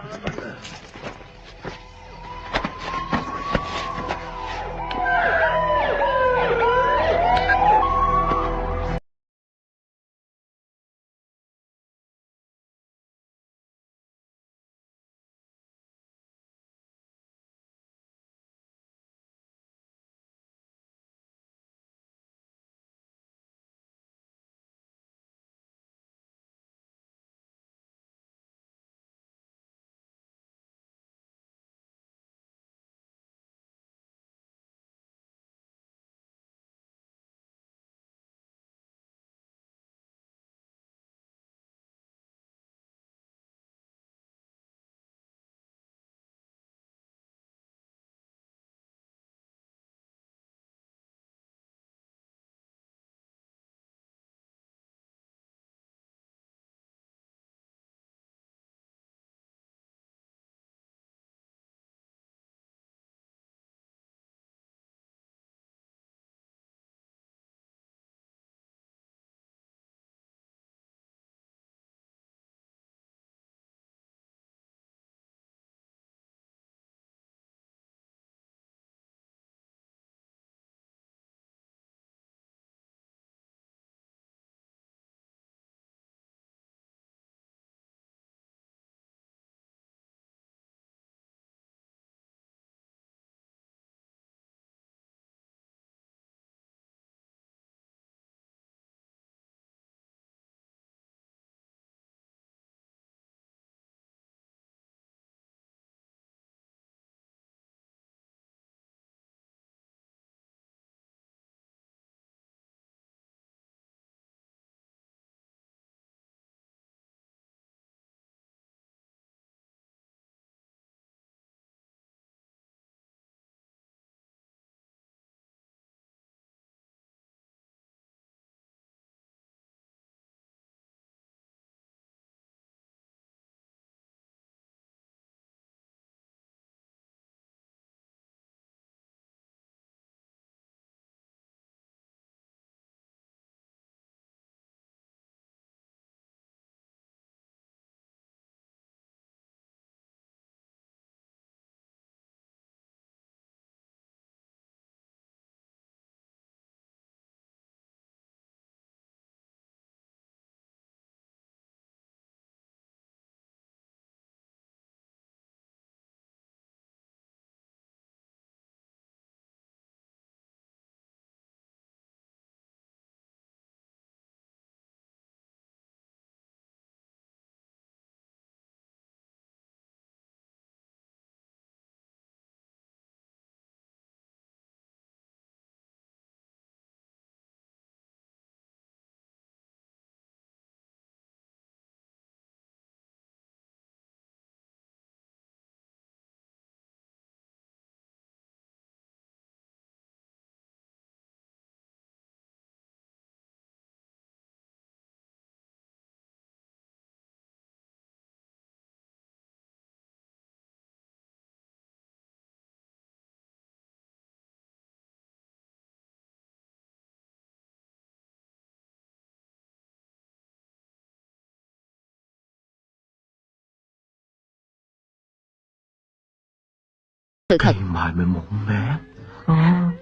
sự thật.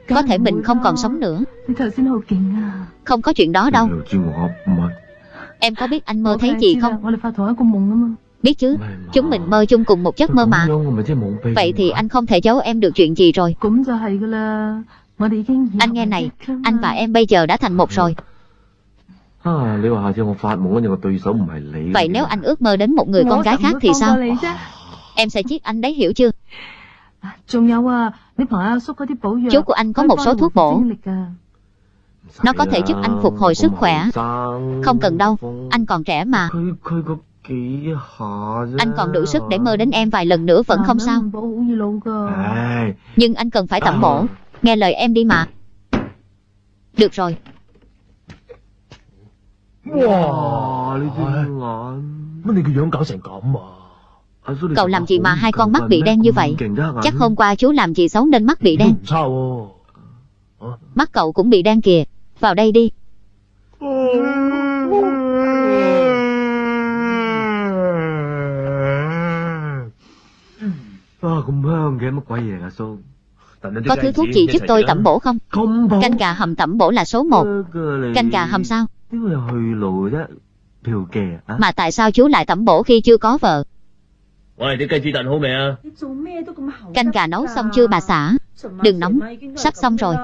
Có thể mình không còn sống nữa. Không có chuyện đó đâu. Em có biết anh mơ thấy gì không? Biết chứ, chúng mình mơ chung cùng một giấc mơ mà. Vậy thì anh không thể giấu em được chuyện gì rồi. Anh nghe này, anh và em bây giờ đã thành một rồi. Vậy nếu anh ước mơ đến một người con gái khác thì sao? Em sẽ giết anh đấy hiểu chưa? Chú của anh có một số thuốc bổ. Nó có thể giúp anh phục hồi sức khỏe. Không cần đâu, anh còn trẻ mà. Anh còn đủ sức để mơ đến em vài lần nữa vẫn không sao. Nhưng anh cần phải tẩm bổ. Nghe lời em đi mà. Được rồi. Wow, Cậu làm gì mà hai con mắt bị đen như vậy? Chắc hôm qua chú làm gì xấu nên mắt bị đen. Mắt cậu cũng bị đen kìa. Vào đây đi. Có thứ thuốc gì giúp tôi tẩm bổ không? Canh gà hầm tẩm bổ là số 1 Canh gà hầm sao? Mà tại sao chú lại tẩm bổ khi chưa có vợ? Ôi, cái cây chi tận hôm nay à? Canh gà nấu xong chưa bà xã? Đừng nóng, sắp xong rồi.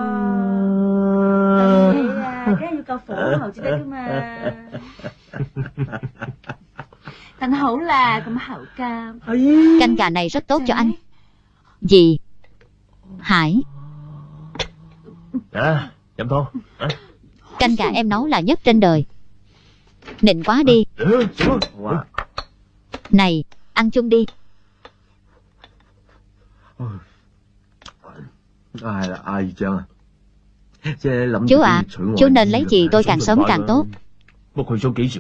Canh gà này rất tốt cho anh. Gì? Hải. À, chậm thôi. À. Canh gà em nấu là nhất trên đời. Nịnh quá đi. Ừ, này, Ăn chung đi. ai là ai chứ Chú à, chú nên lấy chị tôi càng sớm càng tốt.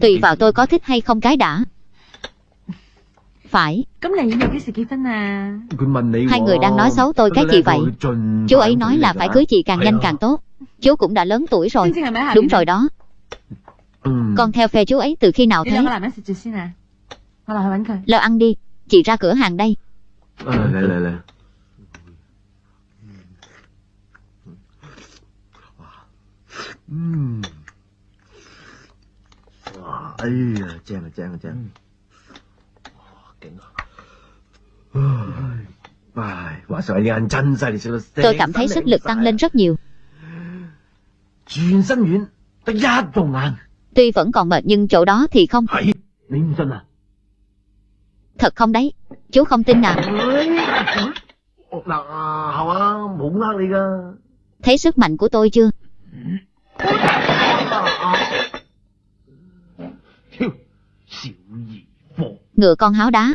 Tùy vào tôi có thích hay không cái đã. Phải. Hai người đang nói xấu tôi cái gì vậy? Chú ấy nói là phải cưới chị càng nhanh càng tốt. Chú cũng đã lớn tuổi rồi. Đúng rồi đó. Con theo phe chú ấy từ khi nào thế? Lơ ăn đi, chị ra cửa hàng đây. À, lẹ, lẹ, lẹ. Uhm. Ây da. Ừ. Tôi cảm thấy sức lực tăng lên rất nhiều. Tuy vẫn còn mệt nhưng chỗ đó thì không. Thật không đấy? Chú không tin à? Thấy sức mạnh của tôi chưa? Ngựa con háo đá.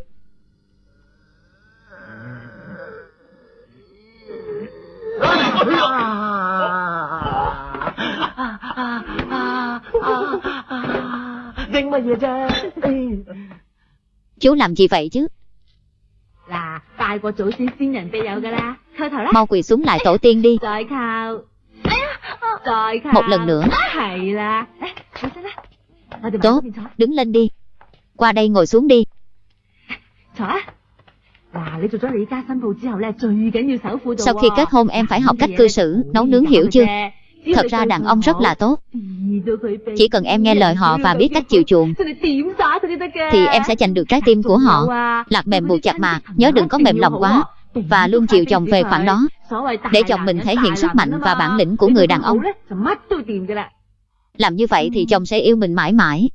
Đánh mà gì chứ Chú làm gì vậy chứ? Mau quỳ xuống lại tổ tiên đi. Một lần nữa. Tốt, đứng lên đi. Qua đây ngồi xuống đi. Sau khi kết hôn em phải học cách cư xử Nấu nướng hiểu chưa? Thật ra đàn ông rất là tốt. Chỉ cần em nghe lời họ và biết cách chịu chuộng Thì em sẽ giành được trái tim của họ. Lạc mềm buộc chặt mà Nhớ đừng có mềm lòng quá Và luôn chịu chồng về khoảng đó. Để chồng mình thể hiện sức mạnh và bản lĩnh của người đàn ông. Làm như vậy thì chồng sẽ yêu mình mãi mãi.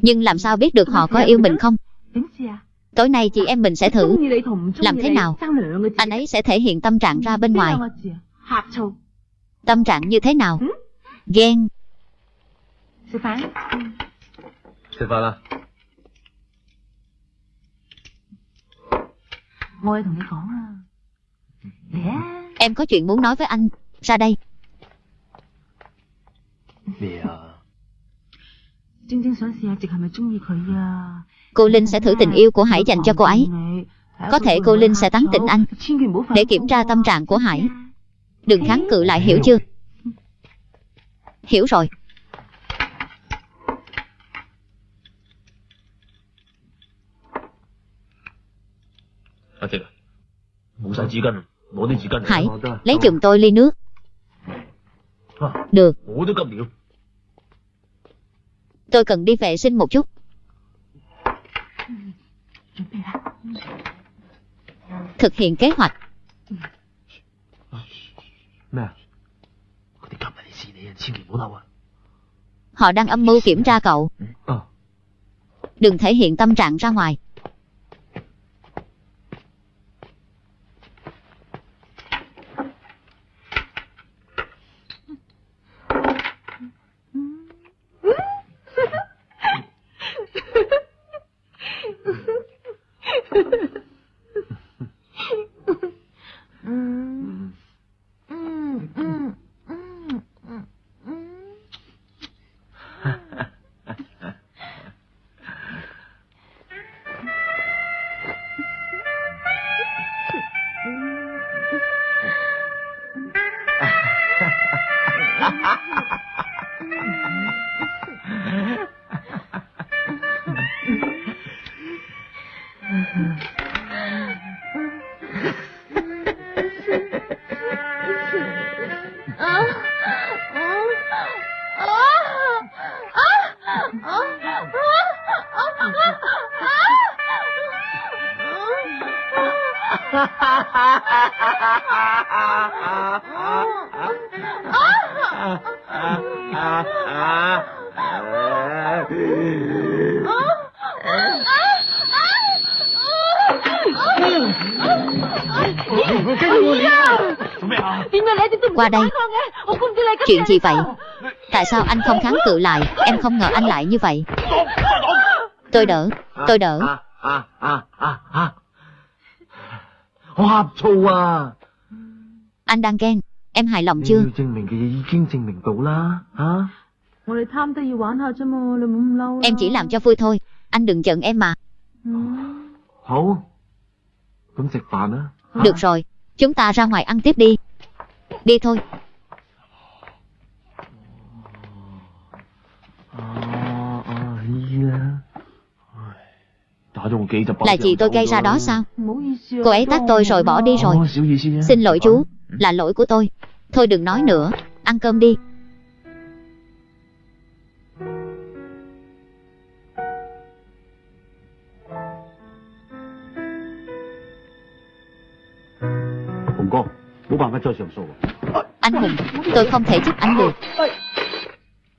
Nhưng làm sao biết được họ có yêu mình không? Tối nay chị em mình sẽ thử. Làm thế nào? Anh ấy sẽ thể hiện tâm trạng ra bên ngoài. Tâm trạng như thế nào? Ghen. Sư phán Sư phán là Em có chuyện muốn nói với anh. Ra đây. Dạ. Cô Linh sẽ thử tình yêu của Hải dành cho cô ấy. Có thể cô Linh sẽ tán tỉnh anh để kiểm tra tâm trạng của Hải đừng kháng cự lại, hiểu chưa? Hiểu rồi. Hãy lấy giùm tôi ly nước. Được. Tôi cần đi vệ sinh một chút. Thực hiện kế hoạch 咩啊？佢哋夹埋嚟试你啊，千祈唔好嬲啊！ Họ đang âm mưu kiểm tra cậu. 啊， Đừng thể hiện tâm trạng ra ngoài. đây. Chuyện gì vậy? Tại sao anh không kháng cự lại? Em không ngờ anh lại như vậy. Tôi đỡ Tôi đỡ. Anh đang ghen. Em hài lòng chưa? Em chỉ làm cho vui thôi. Anh đừng giận em mà. Được rồi Chúng ta ra ngoài ăn tiếp đi. Đi thôi. Là chị tôi gây ra đó sao? Cô ấy tát tôi rồi bỏ đi rồi. Xin lỗi chú, Là lỗi của tôi. Thôi đừng nói nữa. Ăn cơm đi. Hồng anh hùng Tôi không thể giúp anh được.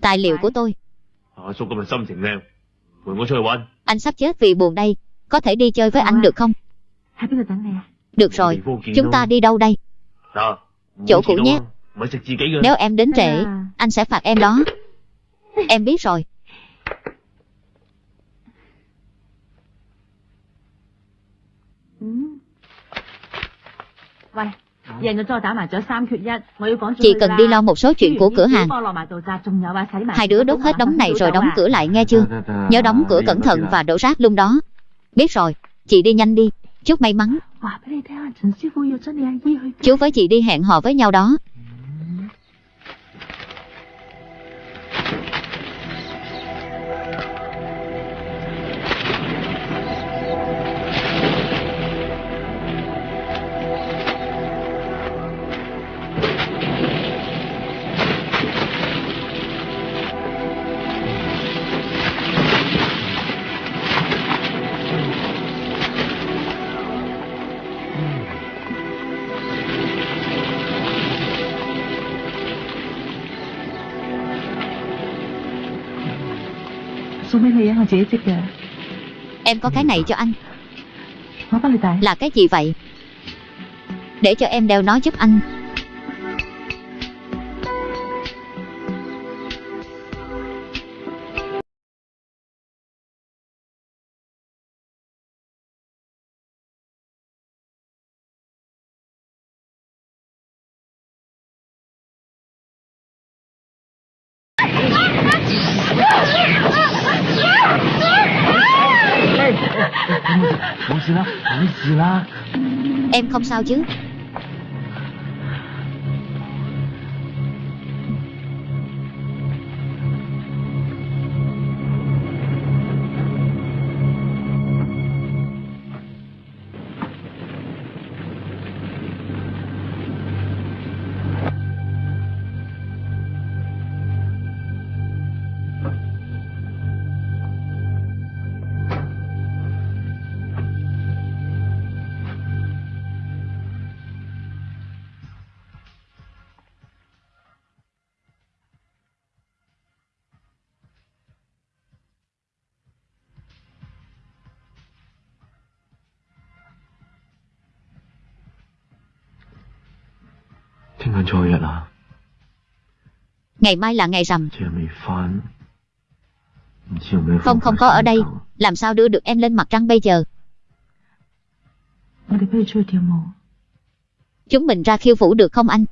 Tài liệu của tôi. Anh. Sắp chết vì buồn đây. Có thể đi chơi với anh được không? Được rồi. Chúng ta đi đâu đây? Chỗ cũ nhé. Nếu em đến trễ Anh sẽ phạt em đó. Em biết rồi. Vale. Chị cần đi lo một số chuyện của cửa hàng. Hai đứa đốt hết đống này rồi đóng cửa lại nghe chưa? Nhớ đóng cửa cẩn thận và đổ rác luôn đó. Biết rồi, chị đi nhanh đi. Chúc may mắn. Chú với chị đi hẹn hò với nhau đó. Em có cái này cho anh. Là cái gì vậy? Để cho em đeo nó giúp anh. Em không sao chứ? Ngày mai là ngày rằm. Phong không có ở đây. Làm sao đưa được em lên mặt trăng bây giờ? Chúng mình ra khiêu vũ được không anh?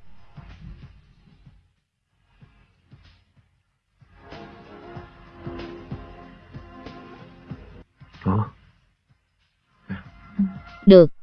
Được.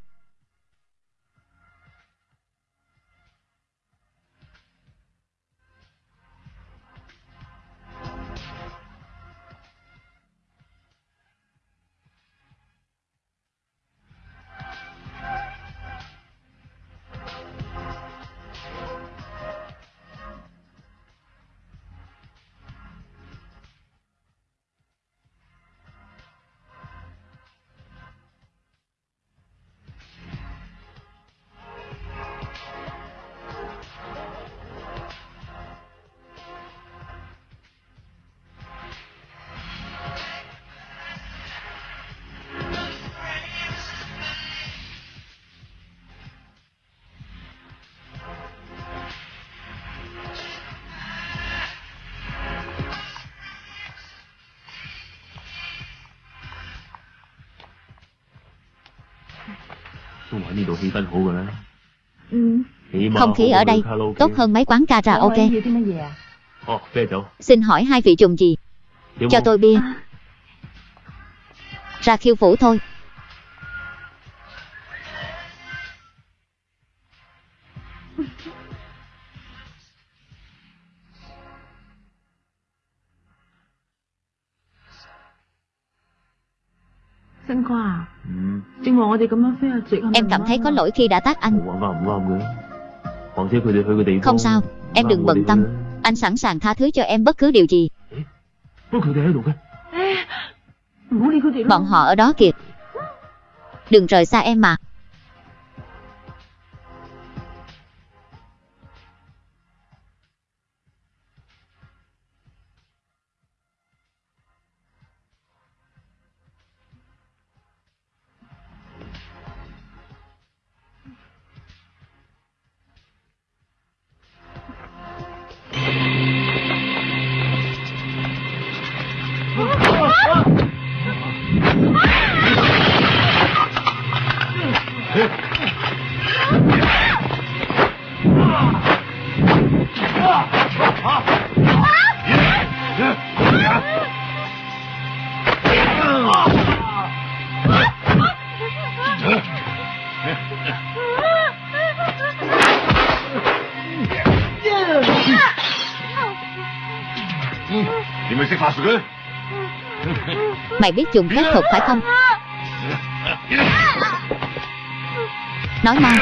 nhiệt độ hiện tại hụ rồi đó. Không khí ở đây tốt hơn mấy quán karaoke Xin hỏi hai vị dùng gì Cho tôi bia Ra khiêu vũ thôi Xin khoa Em cảm thấy có lỗi khi đã tác anh. Không sao, em đừng bận tâm. Anh sẵn sàng tha thứ cho em bất cứ điều gì. Bọn họ ở đó kìa. Đừng rời xa em mà. Mày biết dùng phép thuật phải không? Nói mau.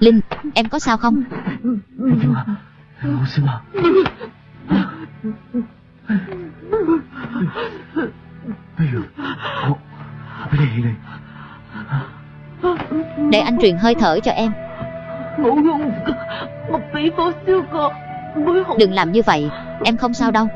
Linh, em có sao không? truyền hơi thở cho em. Đừng làm như vậy Em không sao đâu.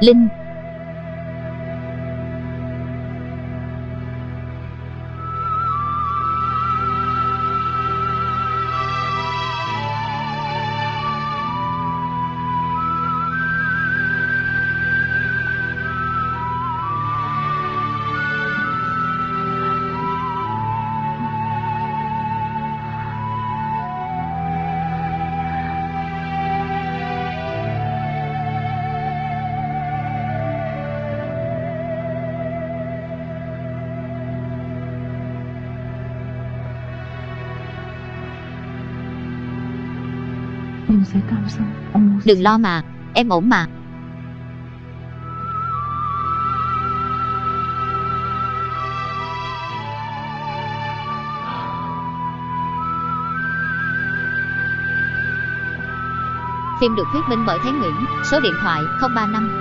Linh Đừng lo mà, em ổn mà. Phim được thuyết minh bởi Thái Nguyễn, số điện thoại 035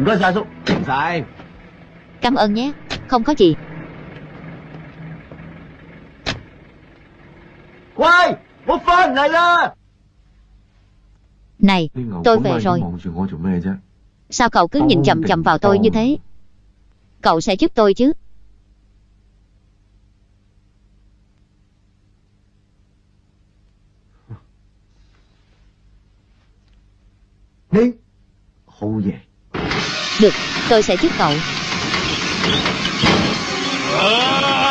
唔该晒阿叔，唔使。 Cảm ơn nhé, không có gì. 喂，我翻嚟啦！ Này, tôi về rồi. 望住我做咩啫？ Sao cậu cứ nhìn chầm chầm vào tôi như thế? Cậu sẽ giúp tôi chứ? 你好嘢。 Được, tôi sẽ giúp cậu. À!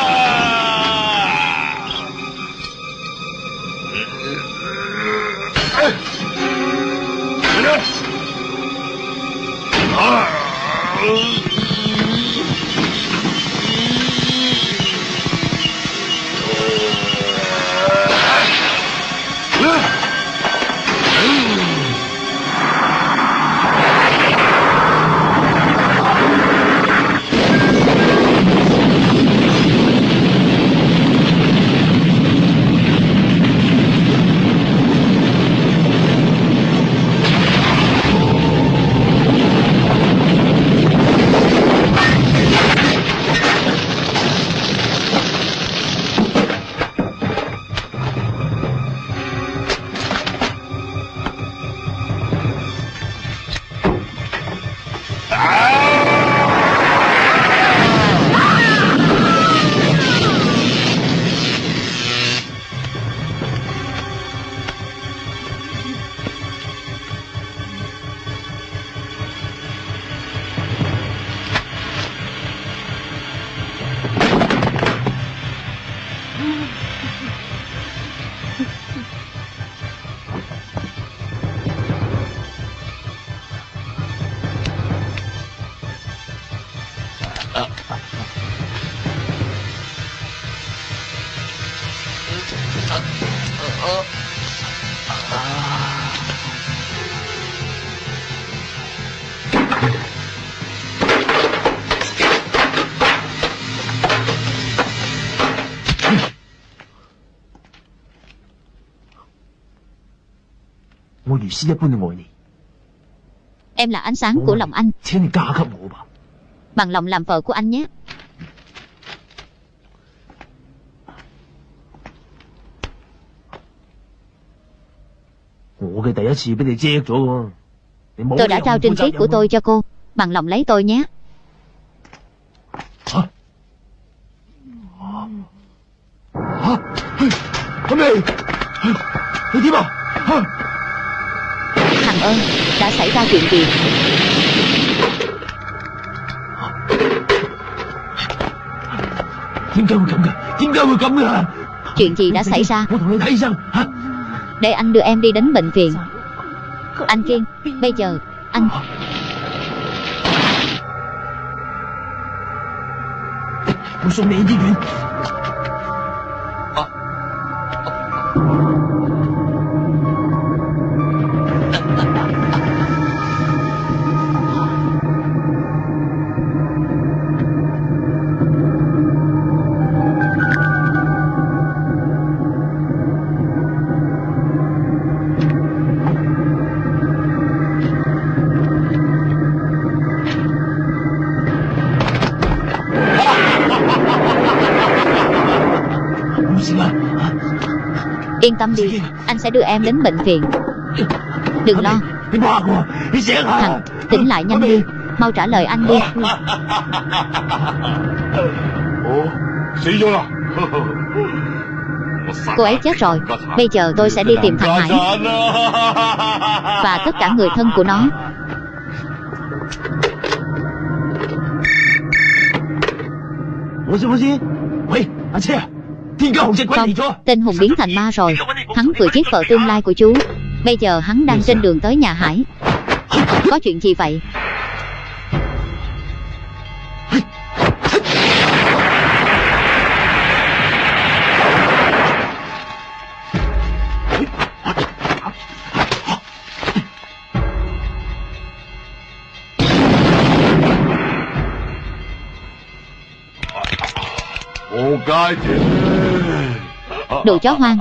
Em là ánh sáng của lòng anh. Bằng lòng làm vợ của anh nhé. Tôi đã trao trinh khí của tôi cho cô. Bằng lòng lấy tôi nhé. ra chuyện gì? Chuyện gì đã xảy ra? Để anh đưa em đi đến bệnh viện. Anh Kiên Bây giờ Anh tâm đi. Anh sẽ đưa em đến bệnh viện. Đừng lo. Thằng, tỉnh lại nhanh đi. Mau trả lời anh đi. Cô ấy chết rồi. Bây giờ tôi sẽ đi tìm thằng Hải. Và tất cả người thân của nó. Ôi, không ôi, ôi, anh chị không, 嚟咗。tên hùng biến thành ma rồi. Hắn vừa giết vợ tương lai của chú. Bây giờ hắn đang trên đường tới nhà Hải. Có chuyện gì vậy? Đồ chó hoang,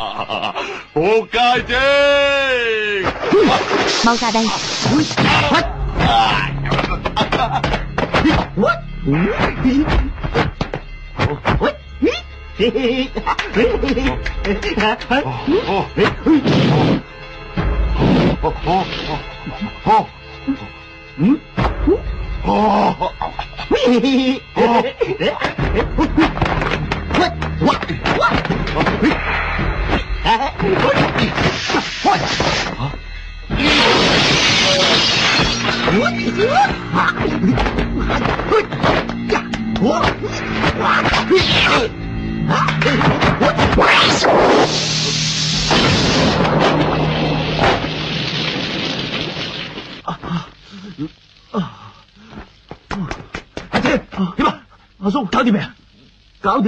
mau ra đây.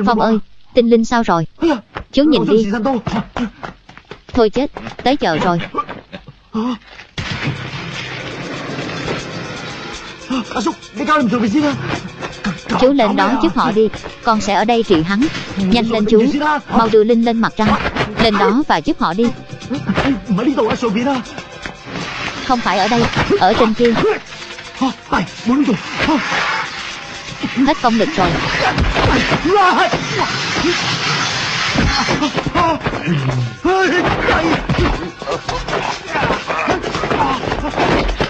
Phong ơi, tinh linh sao rồi? Chú nhìn đi. Thôi chết, tới giờ rồi. Chú lên đón giúp họ đi Con sẽ ở đây trị hắn. Nhanh lên chú Mau đưa Linh lên mặt trăng. Lên đó và giúp họ đi. Không phải ở đây Ở trên kia. Hết công lực rồi.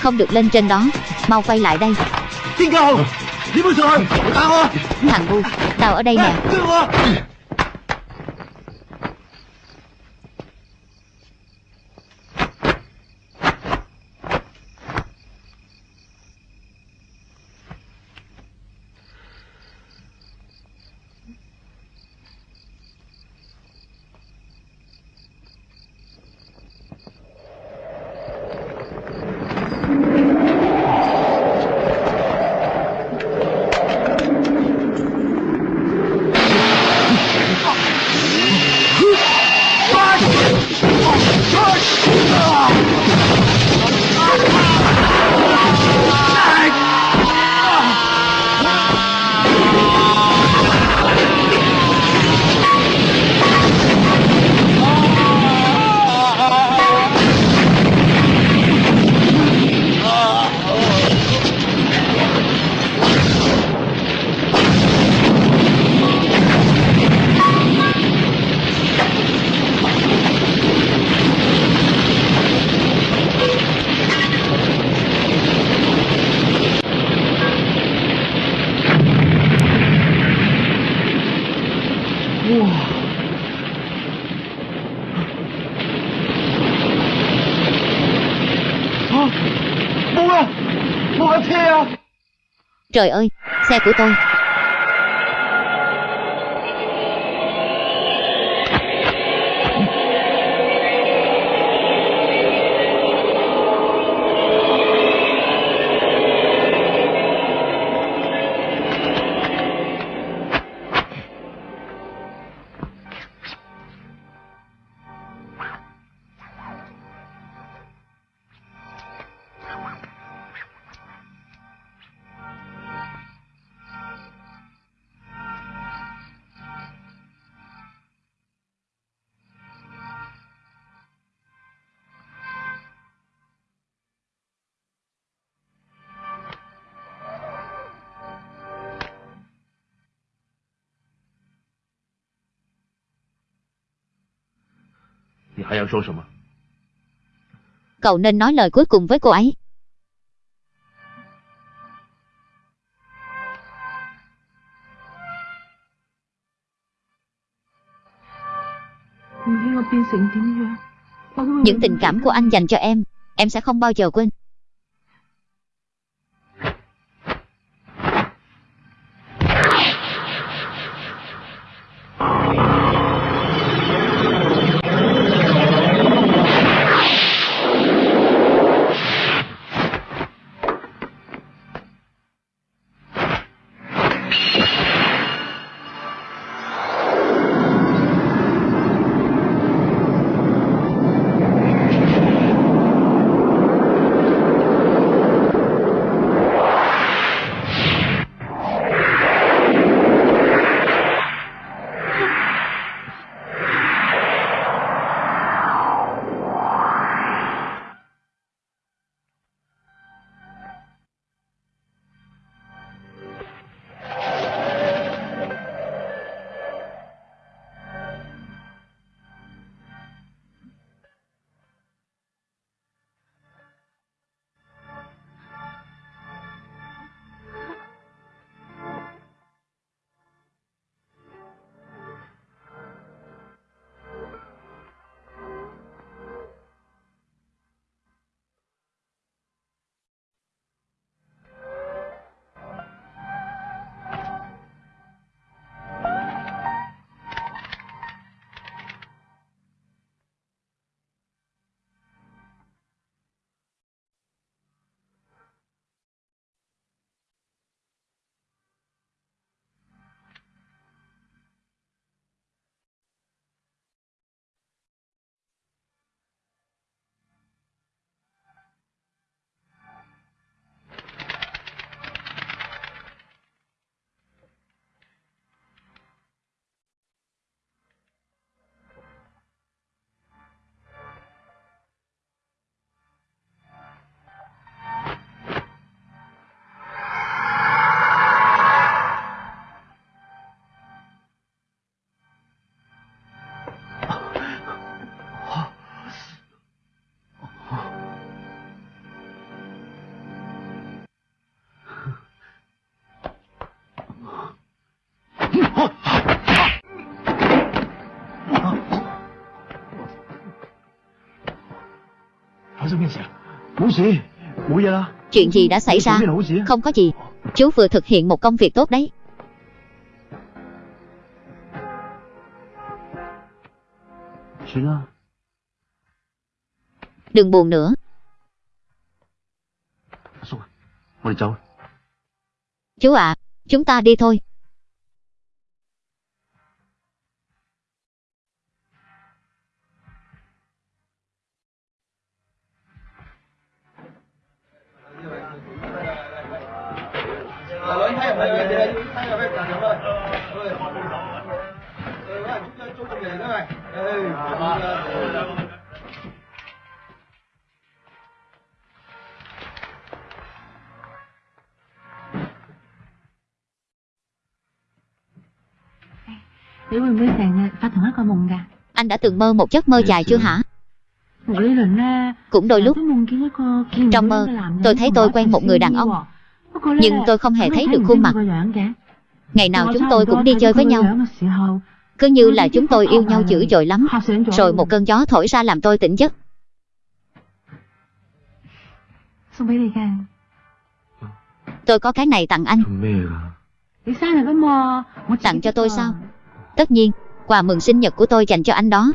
Không được lên trên đó. Mau quay lại đây. Tiên cầu Đi bước rồi Thằng ngu Tao ở đây nè. Trời ơi, xe của tôi. Cậu nên nói lời cuối cùng với cô ấy. Những tình cảm của anh dành cho em Em sẽ không bao giờ quên. Chuyện gì đã xảy ra? Không có gì. Chú vừa thực hiện một công việc tốt đấy. Đừng buồn nữa. Chú ạ à, Chúng ta đi thôi. Anh đã từng mơ một giấc mơ dài chưa hả? Cũng đôi lúc Trong mơ tôi thấy tôi quen một người đàn ông. Nhưng tôi không hề thấy được khuôn mặt. Ngày nào chúng tôi cũng đi chơi với nhau. Cứ như là chúng tôi yêu nhau dữ dội lắm. Rồi một cơn gió thổi ra làm tôi tỉnh giấc. Tôi có cái này tặng anh. Tặng cho tôi sao? Tất nhiên, quà mừng sinh nhật của tôi dành cho anh đó.